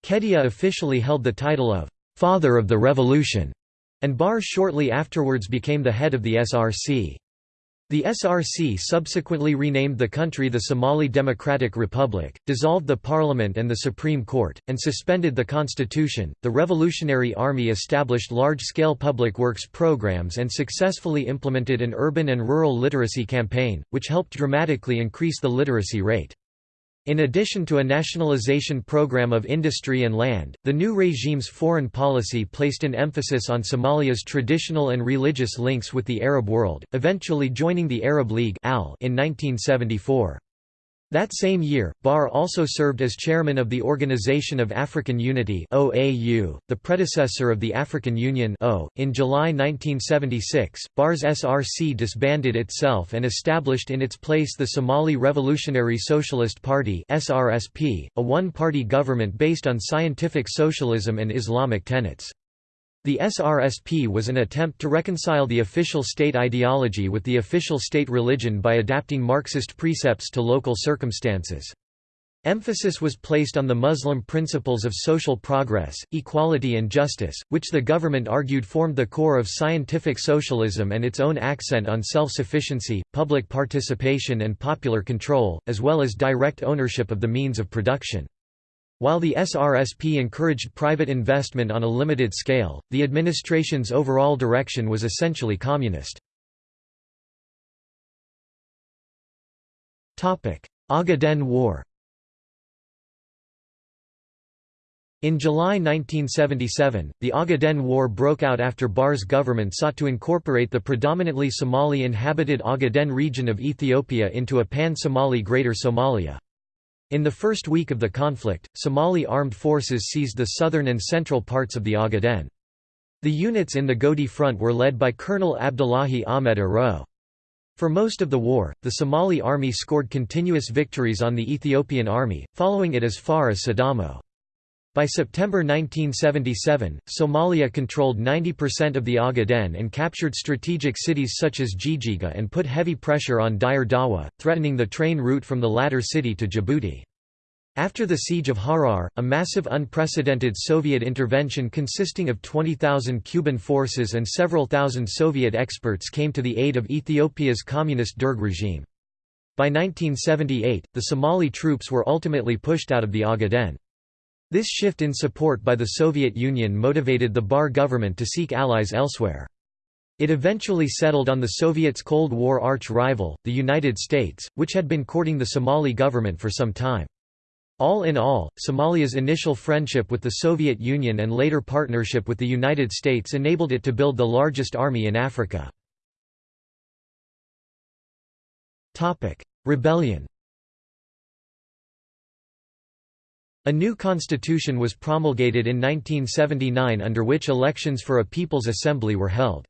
Kedia officially held the title of «Father of the Revolution», and Barre shortly afterwards became the head of the SRC. The SRC subsequently renamed the country the Somali Democratic Republic, dissolved the parliament and the Supreme Court, and suspended the constitution. The Revolutionary Army established large scale public works programs and successfully implemented an urban and rural literacy campaign, which helped dramatically increase the literacy rate. In addition to a nationalization program of industry and land, the new regime's foreign policy placed an emphasis on Somalia's traditional and religious links with the Arab world, eventually joining the Arab League in 1974. That same year, Barre also served as chairman of the Organization of African Unity (OAU), the predecessor of the African Union (O). In July 1976, Barre's SRC disbanded itself and established in its place the Somali Revolutionary Socialist Party (SRSP), a one-party government based on scientific socialism and Islamic tenets. The SRSP was an attempt to reconcile the official state ideology with the official state religion by adapting Marxist precepts to local circumstances. Emphasis was placed on the Muslim principles of social progress, equality and justice, which the government argued formed the core of scientific socialism and its own accent on self-sufficiency, public participation and popular control, as well as direct ownership of the means of production. While the SRSP encouraged private investment on a limited scale, the administration's overall direction was essentially communist. Ogaden War In July 1977, the Ogaden War broke out after Barre's government sought to incorporate the predominantly Somali-inhabited Ogaden region of Ethiopia into a pan-Somali Greater Somalia. In the first week of the conflict, Somali armed forces seized the southern and central parts of the Ogaden. The units in the Godi front were led by Colonel Abdullahi Ahmed Aro. For most of the war, the Somali army scored continuous victories on the Ethiopian army, following it as far as Sidamo. By September 1977, Somalia controlled 90% of the Ogaden and captured strategic cities such as Jijiga and put heavy pressure on Dire Dawa, threatening the train route from the latter city to Djibouti. After the siege of Harar, a massive unprecedented Soviet intervention consisting of 20,000 Cuban forces and several thousand Soviet experts came to the aid of Ethiopia's communist Derg regime. By 1978, the Somali troops were ultimately pushed out of the Ogaden. This shift in support by the Soviet Union motivated the Barre government to seek allies elsewhere. It eventually settled on the Soviets' Cold War arch-rival, the United States, which had been courting the Somali government for some time. All in all, Somalia's initial friendship with the Soviet Union and later partnership with the United States enabled it to build the largest army in Africa. Rebellion A new constitution was promulgated in 1979 under which elections for a People's Assembly were held.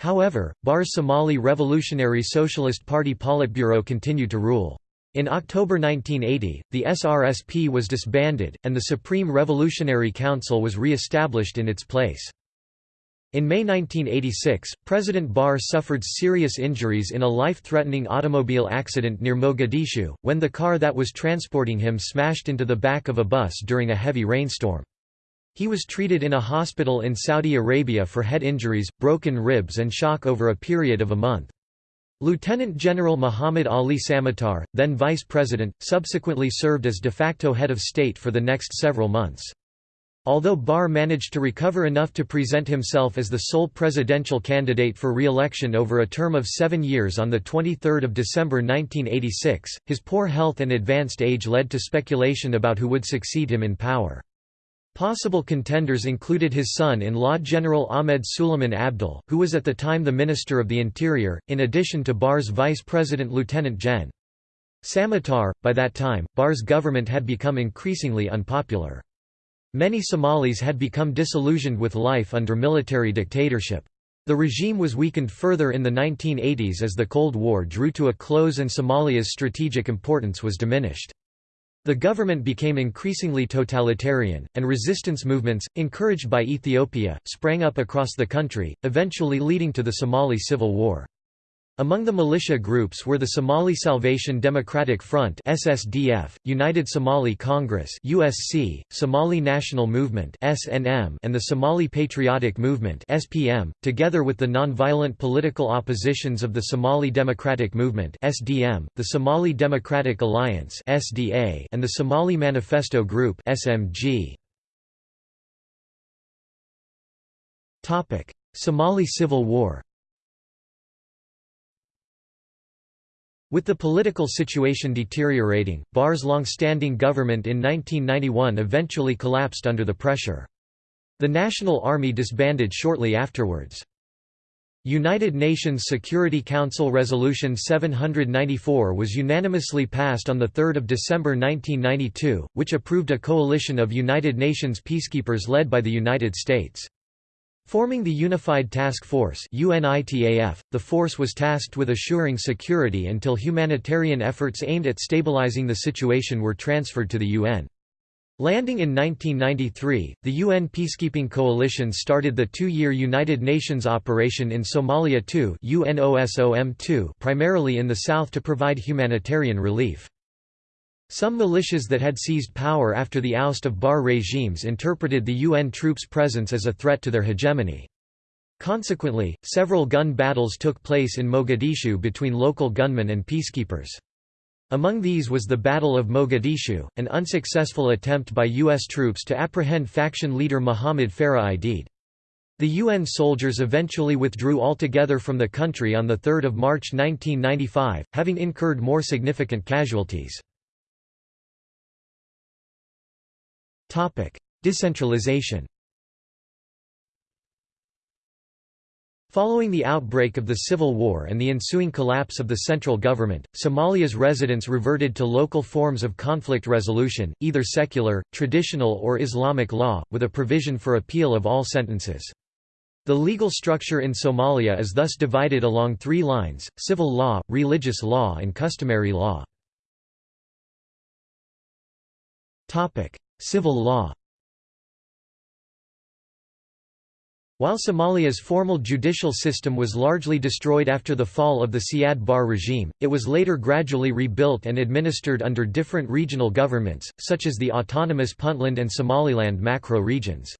However, Barre's Somali Revolutionary Socialist Party Politburo continued to rule. In October 1980, the SRSP was disbanded, and the Supreme Revolutionary Council was re-established in its place. In May 1986, President Barre suffered serious injuries in a life-threatening automobile accident near Mogadishu, when the car that was transporting him smashed into the back of a bus during a heavy rainstorm. He was treated in a hospital in Saudi Arabia for head injuries, broken ribs and shock over a period of a month. Lieutenant General Muhammad Ali Samatar, then vice president, subsequently served as de facto head of state for the next several months. Although Barre managed to recover enough to present himself as the sole presidential candidate for re-election over a term of seven years on 23 December 1986, his poor health and advanced age led to speculation about who would succeed him in power. Possible contenders included his son-in-law General Ahmed Suleiman Abdul, who was at the time the Minister of the Interior, in addition to Barre's Vice President Lieutenant Gen. Samatar. By that time, Barre's government had become increasingly unpopular. Many Somalis had become disillusioned with life under military dictatorship. The regime was weakened further in the 1980s as the Cold War drew to a close and Somalia's strategic importance was diminished. The government became increasingly totalitarian, and resistance movements, encouraged by Ethiopia, sprang up across the country, eventually leading to the Somali Civil War. Among the militia groups were the Somali Salvation Democratic Front (SSDF), United Somali Congress (USC), Somali National Movement (SNM), and the Somali Patriotic Movement (SPM), together with the non-violent political oppositions of the Somali Democratic Movement (SDM), the Somali Democratic Alliance (SDA), and the Somali Manifesto Group (SMG). Topic: Somali Civil War. With the political situation deteriorating, Barre's long-standing government in 1991 eventually collapsed under the pressure. The National Army disbanded shortly afterwards. United Nations Security Council Resolution 794 was unanimously passed on 3 December 1992, which approved a coalition of United Nations peacekeepers led by the United States. Forming the Unified Task Force UNITAF, the force was tasked with assuring security until humanitarian efforts aimed at stabilizing the situation were transferred to the UN. Landing in 1993, the UN peacekeeping coalition started the two-year United Nations operation in Somalia II primarily in the south to provide humanitarian relief. Some militias that had seized power after the oust of Barre regimes interpreted the UN troops' presence as a threat to their hegemony. Consequently, several gun battles took place in Mogadishu between local gunmen and peacekeepers. Among these was the Battle of Mogadishu, an unsuccessful attempt by U.S. troops to apprehend faction leader Muhammad Farah Aidid. The UN soldiers eventually withdrew altogether from the country on 3 March 1995, having incurred more significant casualties. Decentralization Following the outbreak of the Civil War and the ensuing collapse of the central government, Somalia's residents reverted to local forms of conflict resolution, either secular, traditional or Islamic law, with a provision for appeal of all sentences. The legal structure in Somalia is thus divided along three lines, civil law, religious law and customary law. Civil law While Somalia's formal judicial system was largely destroyed after the fall of the Siad Barre regime, it was later gradually rebuilt and administered under different regional governments, such as the autonomous Puntland and Somaliland macro regions.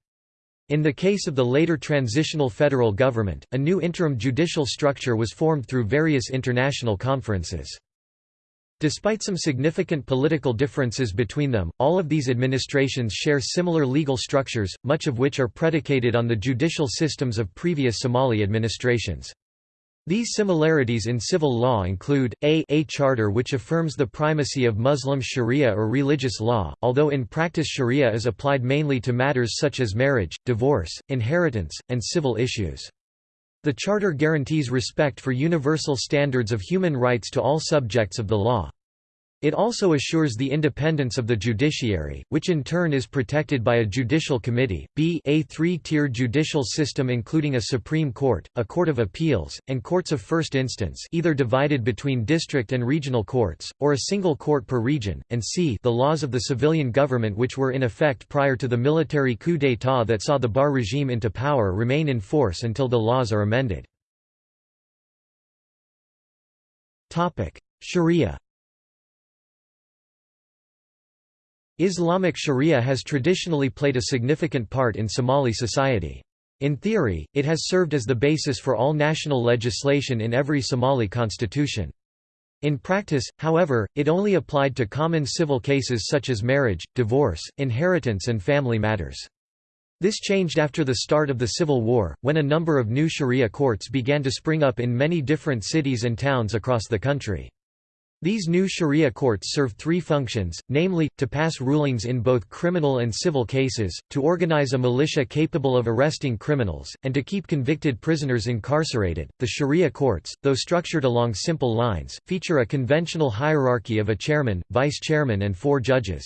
In the case of the later transitional federal government, a new interim judicial structure was formed through various international conferences. Despite some significant political differences between them, all of these administrations share similar legal structures, much of which are predicated on the judicial systems of previous Somali administrations. These similarities in civil law include, a, a charter which affirms the primacy of Muslim sharia or religious law, although in practice sharia is applied mainly to matters such as marriage, divorce, inheritance, and civil issues. The Charter guarantees respect for universal standards of human rights to all subjects of the law. It also assures the independence of the judiciary, which in turn is protected by a judicial committee. B a three-tier judicial system including a Supreme Court, a Court of Appeals, and courts of first instance either divided between district and regional courts, or a single court per region, and c the laws of the civilian government which were in effect prior to the military coup d'état that saw the Barre regime into power remain in force until the laws are amended. Sharia Islamic sharia has traditionally played a significant part in Somali society. In theory, it has served as the basis for all national legislation in every Somali constitution. In practice, however, it only applied to common civil cases such as marriage, divorce, inheritance and family matters. This changed after the start of the Civil War, when a number of new sharia courts began to spring up in many different cities and towns across the country. These new sharia courts serve three functions, namely, to pass rulings in both criminal and civil cases, to organize a militia capable of arresting criminals, and to keep convicted prisoners incarcerated. The sharia courts, though structured along simple lines, feature a conventional hierarchy of a chairman, vice-chairman and four judges.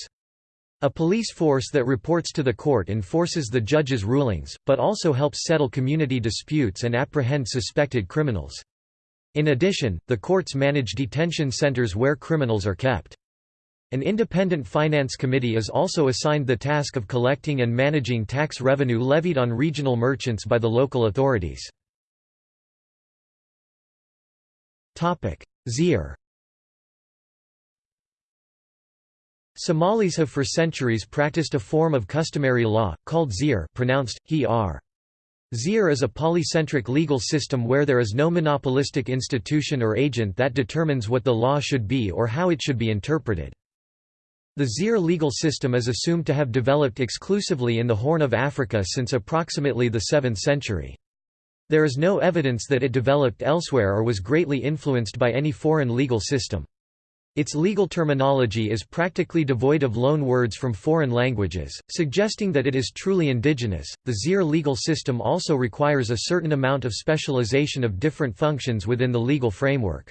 A police force that reports to the court enforces the judge's rulings, but also helps settle community disputes and apprehend suspected criminals. In addition, the courts manage detention centers where criminals are kept. An independent finance committee is also assigned the task of collecting and managing tax revenue levied on regional merchants by the local authorities. Xeer Somalis have for centuries practiced a form of customary law, called xeer pronounced, he -r. Xeer is a polycentric legal system where there is no monopolistic institution or agent that determines what the law should be or how it should be interpreted. The Xeer legal system is assumed to have developed exclusively in the Horn of Africa since approximately the 7th century. There is no evidence that it developed elsewhere or was greatly influenced by any foreign legal system. Its legal terminology is practically devoid of loan words from foreign languages, suggesting that it is truly indigenous. The Xeer legal system also requires a certain amount of specialization of different functions within the legal framework.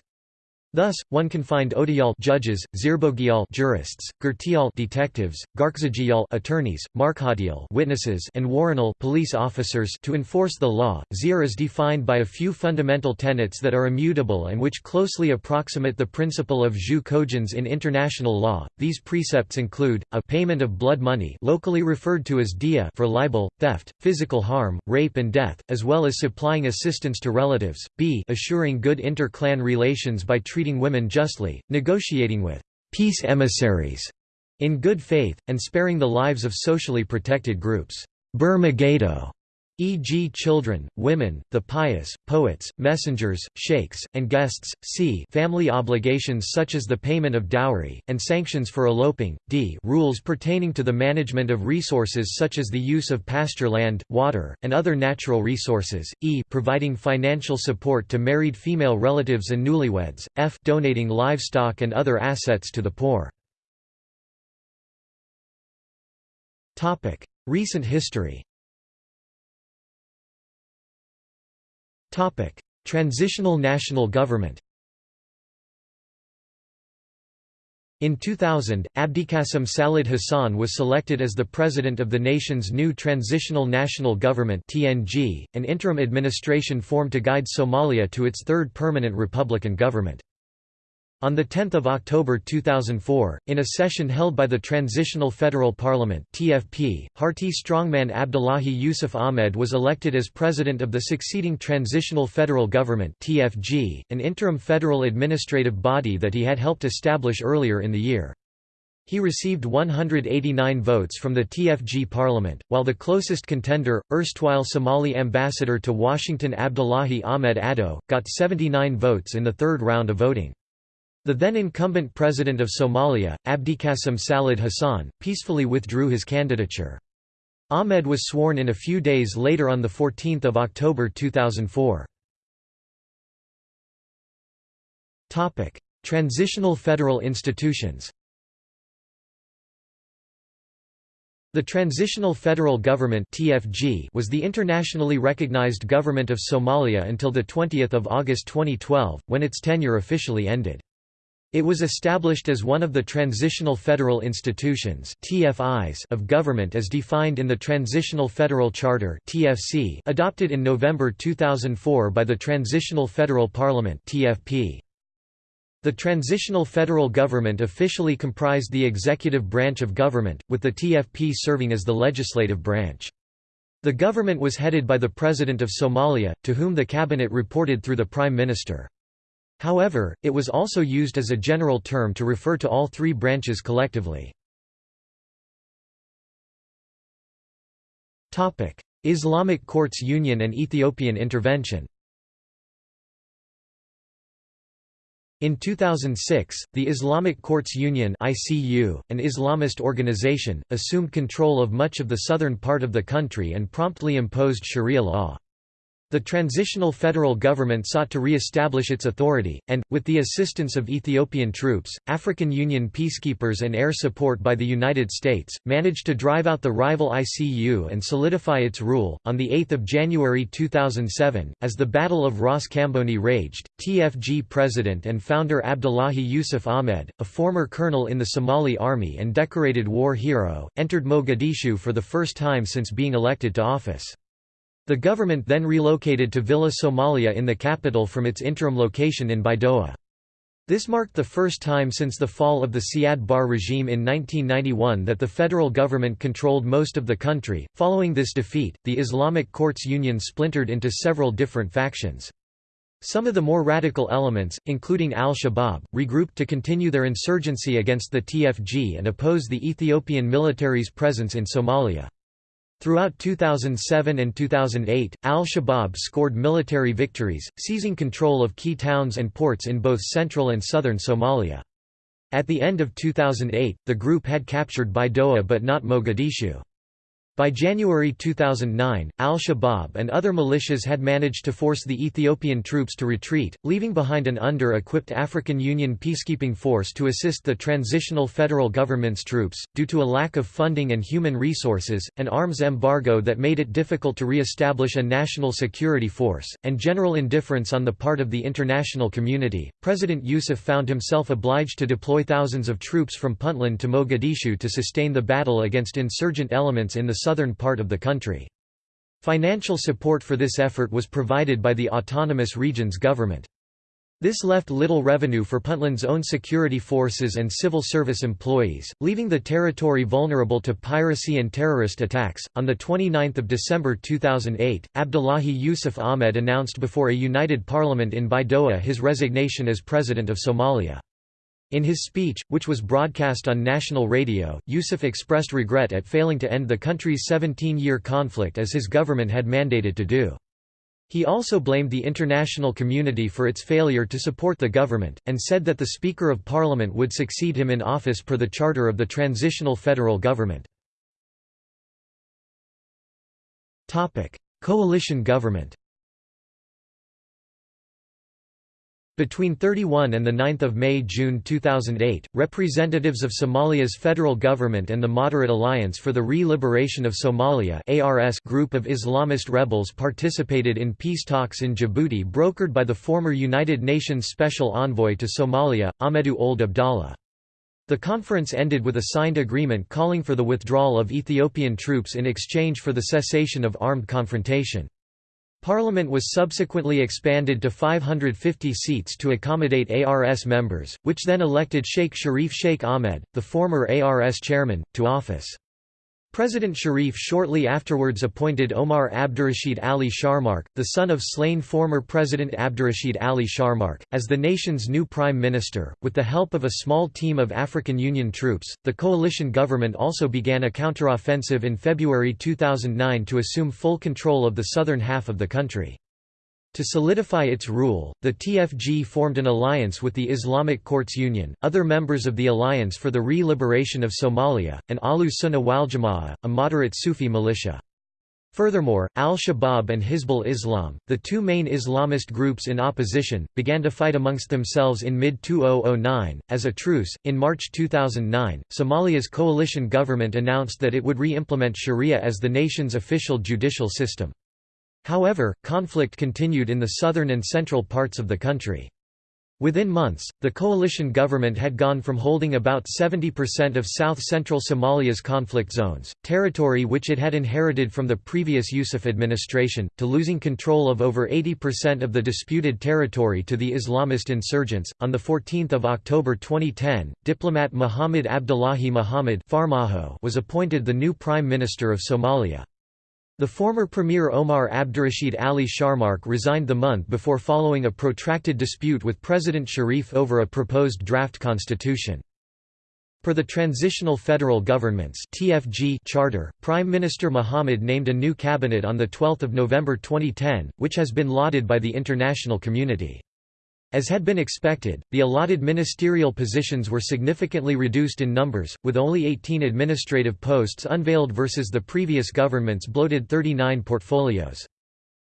Thus, one can find Odiyal judges, Zirbogial jurists, Gurtial detectives, Garkzagial attorneys, Markhadial witnesses, and Waranal police officers to enforce the law. Xeer is defined by a few fundamental tenets that are immutable and which closely approximate the principle of jus cogens in international law. These precepts include a payment of blood money, locally referred to as dia, for libel, theft, physical harm, rape and death, as well as supplying assistance to relatives. B, assuring good inter-clan relations by treating women justly, negotiating with peace emissaries in good faith, and sparing the lives of socially protected groups. Burmagado e.g. children, women, the pious, poets, messengers, sheikhs, and guests, c. family obligations such as the payment of dowry, and sanctions for eloping, d. rules pertaining to the management of resources such as the use of pasture land, water, and other natural resources, e. providing financial support to married female relatives and newlyweds, f. donating livestock and other assets to the poor. Recent history Transitional national government In 2000, Abdiqasim Salad Hassan was selected as the president of the nation's new Transitional National Government (TNG), an interim administration formed to guide Somalia to its third permanent republican government. On 10 October 2004, in a session held by the Transitional Federal Parliament TFP, Harti strongman Abdullahi Yusuf Ahmed was elected as president of the succeeding Transitional Federal Government TFG, an interim federal administrative body that he had helped establish earlier in the year. He received 189 votes from the TFG parliament, while the closest contender, erstwhile Somali ambassador to Washington Abdullahi Ahmed Ado, got 79 votes in the third round of voting. The then incumbent president of Somalia, Abdiqasim Salad Hassan, peacefully withdrew his candidature. Ahmed was sworn in a few days later on 14 October 2004. Transitional federal institutions The Transitional Federal Government (TFG) was the internationally recognized government of Somalia until the 20th of August 2012, when its tenure officially ended. It was established as one of the transitional federal institutions TFIs of government as defined in the Transitional Federal Charter TFC adopted in November 2004 by the Transitional Federal Parliament TFP. The Transitional Federal Government officially comprised the executive branch of government, with the TFP serving as the legislative branch. The government was headed by the President of Somalia, to whom the cabinet reported through the Prime Minister. However, it was also used as a general term to refer to all three branches collectively. Islamic Courts Union and Ethiopian intervention In 2006, the Islamic Courts Union (ICU), an Islamist organization, assumed control of much of the southern part of the country and promptly imposed Sharia law. The transitional federal government sought to re-establish its authority, and, with the assistance of Ethiopian troops, African Union peacekeepers and air support by the United States, managed to drive out the rival ICU and solidify its rule. On 8 January 2007, as the Battle of Ras Kamboni raged, TFG president and founder Abdullahi Yusuf Ahmed, a former colonel in the Somali army and decorated war hero, entered Mogadishu for the first time since being elected to office. The government then relocated to Villa Somalia in the capital from its interim location in Baidoa. This marked the first time since the fall of the Siad Barre regime in 1991 that the federal government controlled most of the country. Following this defeat, the Islamic Courts Union splintered into several different factions. Some of the more radical elements, including al-Shabaab, regrouped to continue their insurgency against the TFG and oppose the Ethiopian military's presence in Somalia. Throughout 2007 and 2008, al-Shabaab scored military victories, seizing control of key towns and ports in both central and southern Somalia. At the end of 2008, the group had captured Baidoa but not Mogadishu. By January 2009, al-Shabaab and other militias had managed to force the Ethiopian troops to retreat, leaving behind an under-equipped African Union peacekeeping force to assist the transitional federal government's troops. Due to a lack of funding and human resources, an arms embargo that made it difficult to re-establish a national security force, and general indifference on the part of the international community, President Yusuf found himself obliged to deploy thousands of troops from Puntland to Mogadishu to sustain the battle against insurgent elements in the southern part of the country. Financial support for this effort was provided by the autonomous region's government. This left little revenue for Puntland's own security forces and civil service employees, leaving the territory vulnerable to piracy and terrorist attacks. On the 29th of December 2008, Abdullahi Yusuf Ahmed announced before a united parliament in Baidoa his resignation as president of Somalia. In his speech, which was broadcast on national radio, Yusuf expressed regret at failing to end the country's 17-year conflict as his government had mandated to do. He also blamed the international community for its failure to support the government, and said that the Speaker of Parliament would succeed him in office per the charter of the transitional federal government. Coalition government Between 31 and 9 May–June 2008, representatives of Somalia's federal government and the Moderate Alliance for the Re-Liberation of Somalia group of Islamist rebels participated in peace talks in Djibouti brokered by the former United Nations Special Envoy to Somalia, Ahmedou Ould Abdallah. The conference ended with a signed agreement calling for the withdrawal of Ethiopian troops in exchange for the cessation of armed confrontation. Parliament was subsequently expanded to 550 seats to accommodate ARS members, which then elected Sheikh Sharif Sheikh Ahmed, the former ARS chairman, to office. President Sharif shortly afterwards appointed Omar Abdurrashid Ali Sharmarke, the son of slain former President Abdurrashid Ali Sharmarke, as the nation's new prime minister. With the help of a small team of African Union troops, the coalition government also began a counteroffensive in February 2009 to assume full control of the southern half of the country. To solidify its rule, the TFG formed an alliance with the Islamic Courts Union, other members of the Alliance for the Re-Liberation of Somalia, and Ahlu Sunnah wal Jama'ah, a moderate Sufi militia. Furthermore, al-Shabaab and Hizbul Islam, the two main Islamist groups in opposition, began to fight amongst themselves in mid-2009. As a truce, in March 2009, Somalia's coalition government announced that it would re-implement sharia as the nation's official judicial system. However, conflict continued in the southern and central parts of the country. Within months, the coalition government had gone from holding about 70% of south-central Somalia's conflict zones, territory which it had inherited from the previous Yusuf administration, to losing control of over 80% of the disputed territory to the Islamist insurgents. On the 14th of October 2010, diplomat Muhammad Abdullahi Muhammad was appointed the new prime minister of Somalia. The former Premier Omar Abdurrashid Ali Sharmarke resigned the month before following a protracted dispute with President Sharif over a proposed draft constitution. Per the Transitional Federal Government's TFG charter, Prime Minister Mohammed named a new cabinet on 12 November 2010, which has been lauded by the international community. As had been expected, the allotted ministerial positions were significantly reduced in numbers, with only 18 administrative posts unveiled versus the previous government's bloated 39 portfolios.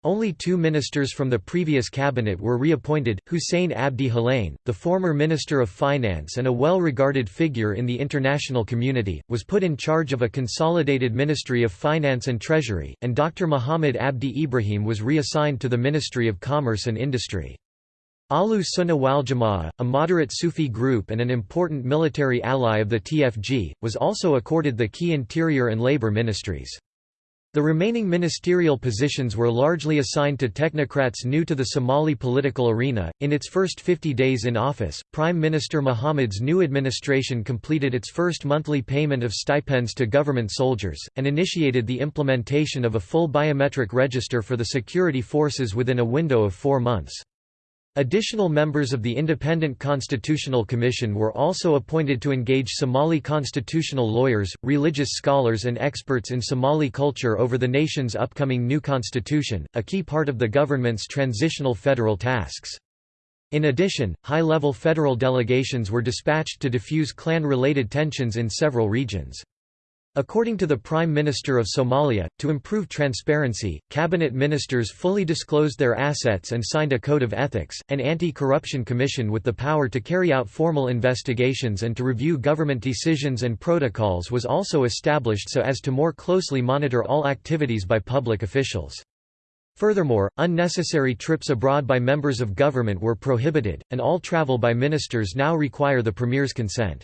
Only two ministers from the previous cabinet were reappointed, Hussein Abdi Halane, the former Minister of Finance and a well-regarded figure in the international community, was put in charge of a consolidated Ministry of Finance and Treasury, and Dr. Muhammad Abdi Ibrahim was reassigned to the Ministry of Commerce and Industry. Ahlu Sunnah wal Jama'ah, a moderate Sufi group and an important military ally of the TFG, was also accorded the key interior and labor ministries. The remaining ministerial positions were largely assigned to technocrats new to the Somali political arena. In its first 50 days in office, Prime Minister Mohammed's new administration completed its first monthly payment of stipends to government soldiers, and initiated the implementation of a full biometric register for the security forces within a window of four months. Additional members of the Independent Constitutional Commission were also appointed to engage Somali constitutional lawyers, religious scholars and experts in Somali culture over the nation's upcoming new constitution, a key part of the government's transitional federal tasks. In addition, high-level federal delegations were dispatched to diffuse clan-related tensions in several regions. According to the Prime Minister of Somalia, to improve transparency, cabinet ministers fully disclosed their assets and signed a code of ethics. An anti-corruption commission with the power to carry out formal investigations and to review government decisions and protocols was also established so as to more closely monitor all activities by public officials. Furthermore, unnecessary trips abroad by members of government were prohibited, and all travel by ministers now require the premier's consent.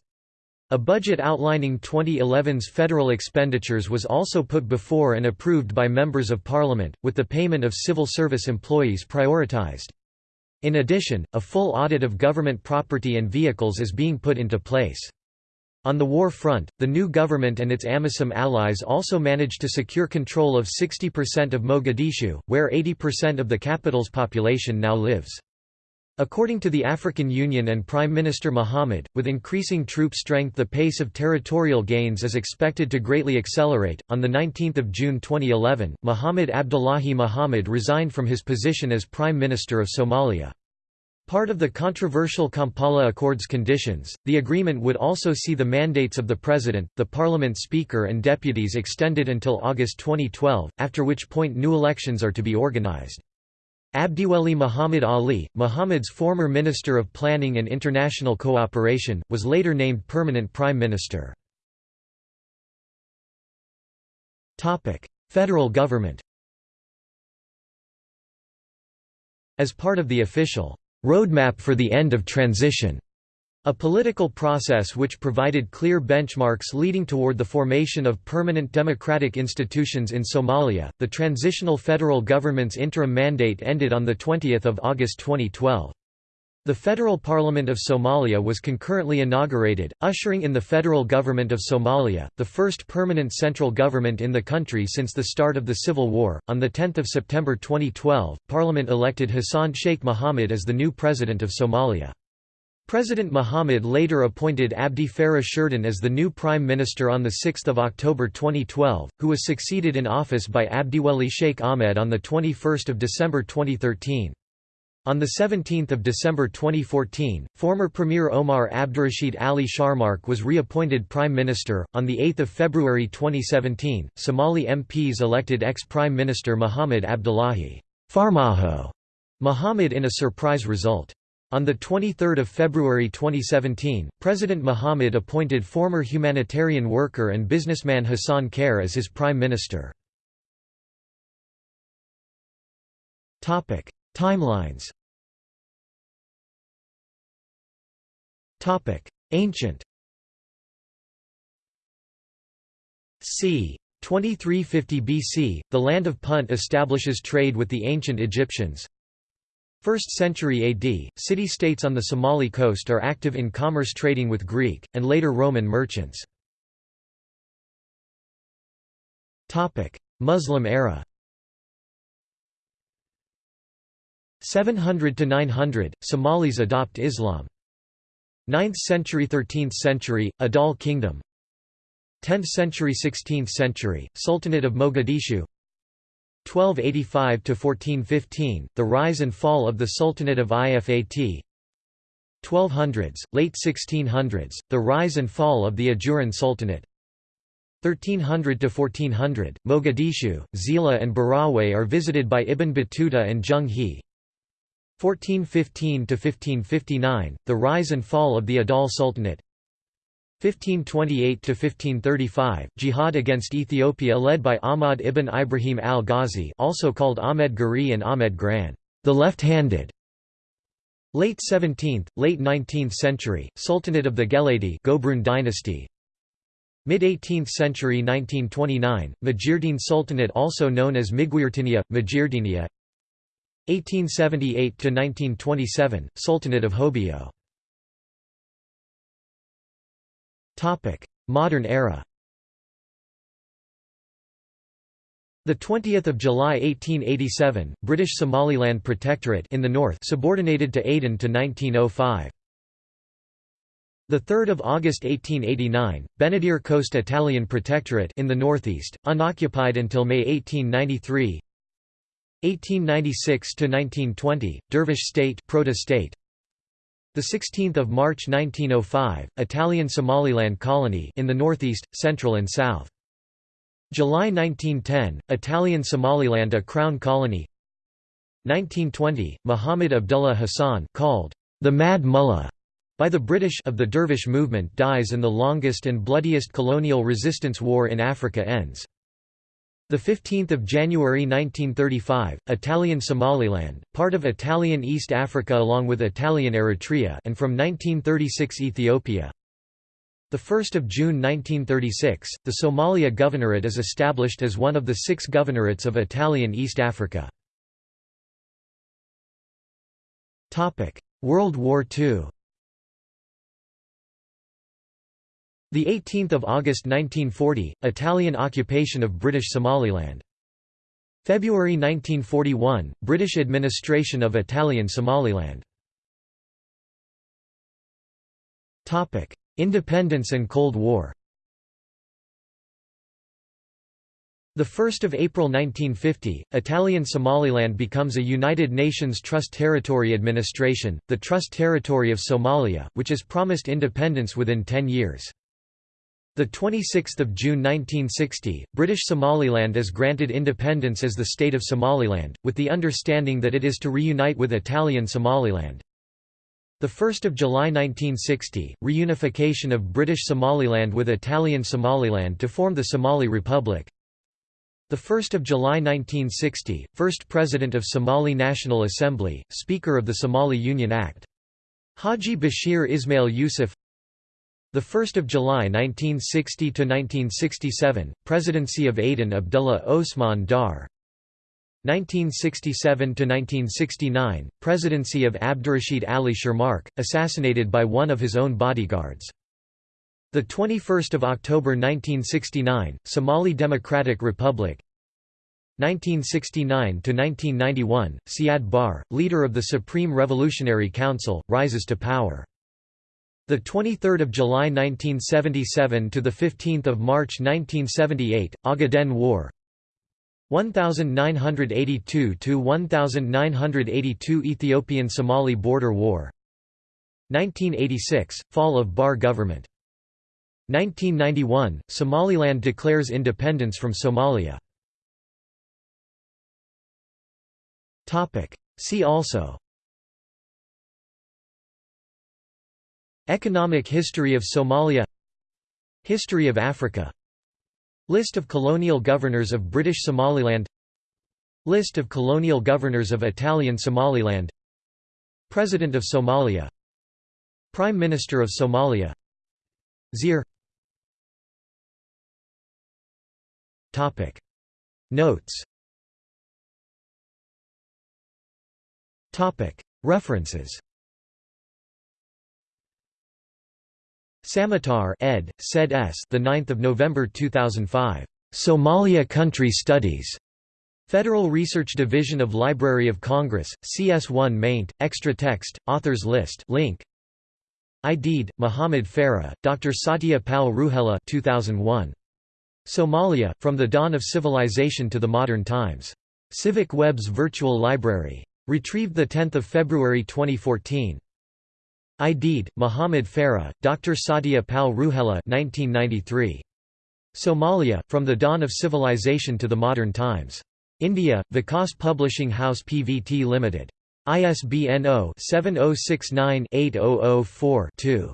A budget outlining 2011's federal expenditures was also put before and approved by members of parliament, with the payment of civil service employees prioritized. In addition, a full audit of government property and vehicles is being put into place. On the war front, the new government and its AMISOM allies also managed to secure control of 60% of Mogadishu, where 80% of the capital's population now lives. According to the African Union and Prime Minister Mohamed, with increasing troop strength the pace of territorial gains is expected to greatly accelerate. On the 19th of June 2011, Mohamed Abdullahi Mohamed resigned from his position as Prime Minister of Somalia. Part of the controversial Kampala Accords conditions, the agreement would also see the mandates of the President, the Parliament Speaker and deputies extended until August 2012, after which point new elections are to be organized. Abdiweli Muhammad Ali, Muhammad's former Minister of Planning and International Cooperation, was later named permanent Prime Minister. Federal government As part of the official roadmap for the end of transition a political process which provided clear benchmarks leading toward the formation of permanent democratic institutions in Somalia. The transitional federal government's interim mandate ended on the 20th of August 2012. The Federal Parliament of Somalia was concurrently inaugurated, ushering in the federal government of Somalia, the first permanent central government in the country since the start of the civil war. On the 10th of September 2012, Parliament elected Hassan Sheikh Mohamud as the new president of Somalia. President Mohammed later appointed Abdi Farah Shirdan as the new Prime Minister on 6 October 2012, who was succeeded in office by Abdiweli Sheikh Ahmed on 21 December 2013. On 17 December 2014, former Premier Omar Abdurrashid Ali Sharmarke was reappointed Prime Minister. On 8 February 2017, Somali MPs elected ex-Prime Minister Mohamed Abdullahi Farmajo Mohamed in a surprise result. On 23 February 2017, President Mohammed appointed former humanitarian worker and businessman Hassan Khair as his prime minister. Timelines Ancient c. 2350 BC, the land of Punt establishes trade with the ancient Egyptians. 1st century AD, city-states on the Somali coast are active in commerce trading with Greek, and later Roman merchants. Muslim era. 700 to 900 Somalis adopt Islam. 9th century 13th century Adal kingdom. 10th century 16th century Sultanate of Mogadishu 1285 to 1415 The rise and fall of the Sultanate of Ifat. 1200s late 1600s The rise and fall of the Ajuran Sultanate. 1300 to 1400 Mogadishu Zeila and Barawe are visited by Ibn Battuta and Zheng He 1415 to 1559 The rise and fall of the Adal Sultanate 1528–1535, jihad against Ethiopia led by Ahmad ibn Ibrahim al-Ghazi also called Ahmed Gurey and Ahmed Gran, the left-handed. Late 17th, late 19th century, Sultanate of the Geledi Gobroon dynasty. Mid-18th century 1929, Majeerteen Sultanate also known as Migiurtinia, Majirdinia 1878–1927, Sultanate of Hobyo Modern era The 20th of July 1887, British Somaliland Protectorate in the north subordinated to Aden to 1905. The 3rd of August 1889, Benadir Coast Italian Protectorate in the northeast, unoccupied until May 1893. 1896 to 1920, Dervish State, Proto-State. The 16th of March 1905, Italian Somaliland colony in the northeast, central and south. July 1910, Italian Somaliland a crown colony 1920, Muhammad Abdullah Hassan called the Mad Mullah by the British of the Dervish movement dies and the longest and bloodiest colonial resistance war in Africa ends. The 15th of January 1935, Italian Somaliland, part of Italian East Africa along with Italian Eritrea and from 1936 Ethiopia. The 1st of June 1936, the Somalia Governorate is established as one of the six governorates of Italian East Africa. Topic: World War II. The 18th of August 1940, Italian occupation of British Somaliland. February 1941, British administration of Italian Somaliland. Topic: Independence and Cold War. The 1st of April 1950, Italian Somaliland becomes a United Nations Trust Territory Administration, the Trust Territory of Somalia, which is promised independence within 10 years. The 26th of June 1960, British Somaliland is granted independence as the state of Somaliland, with the understanding that it is to reunite with Italian Somaliland. The 1st of July 1960, reunification of British Somaliland with Italian Somaliland to form the Somali Republic. The 1st of July 1960, first President of Somali National Assembly, Speaker of the Somali Union Act. Haji Bashir Ismail Yusuf. The 1st of July 1960 to 1967, Presidency of Aden Abdullah Osman Dar. 1967–1969, presidency of Abdurrashid Ali Sharmarke, assassinated by one of his own bodyguards. the 21 October 1969, Somali Democratic Republic 1969–1991, Siad Barre, leader of the Supreme Revolutionary Council, rises to power. The 23rd of July 1977 to the 15th of March 1978, Ogaden War, 1982 to 1982 Ethiopian–Somali border war. 1986 – Fall of Barre government. 1991 – Somaliland declares independence from Somalia. Topic. See also Economic history of Somalia History of Africa List of colonial governors of British Somaliland List of colonial governors of Italian Somaliland President of Somalia Prime Minister of Somalia Xeer. Notes. References Samatar ed. Said S. The 9th of November 2005. Somalia Country Studies. Federal Research Division of Library of Congress, CS1 maint, extra text, authors list link. Aidid, Muhammad Farah, Dr. Satya Pal Ruhela 2001. Somalia, From the Dawn of Civilization to the Modern Times. Civic Web's Virtual Library. Retrieved 10 February 2014. Aidid, Muhammad Farah, Dr. Satya Pal Ruhela 1993. Somalia, From the Dawn of Civilization to the Modern Times. India, Vikas Publishing House Pvt Limited. ISBN 0-7069-8004-2.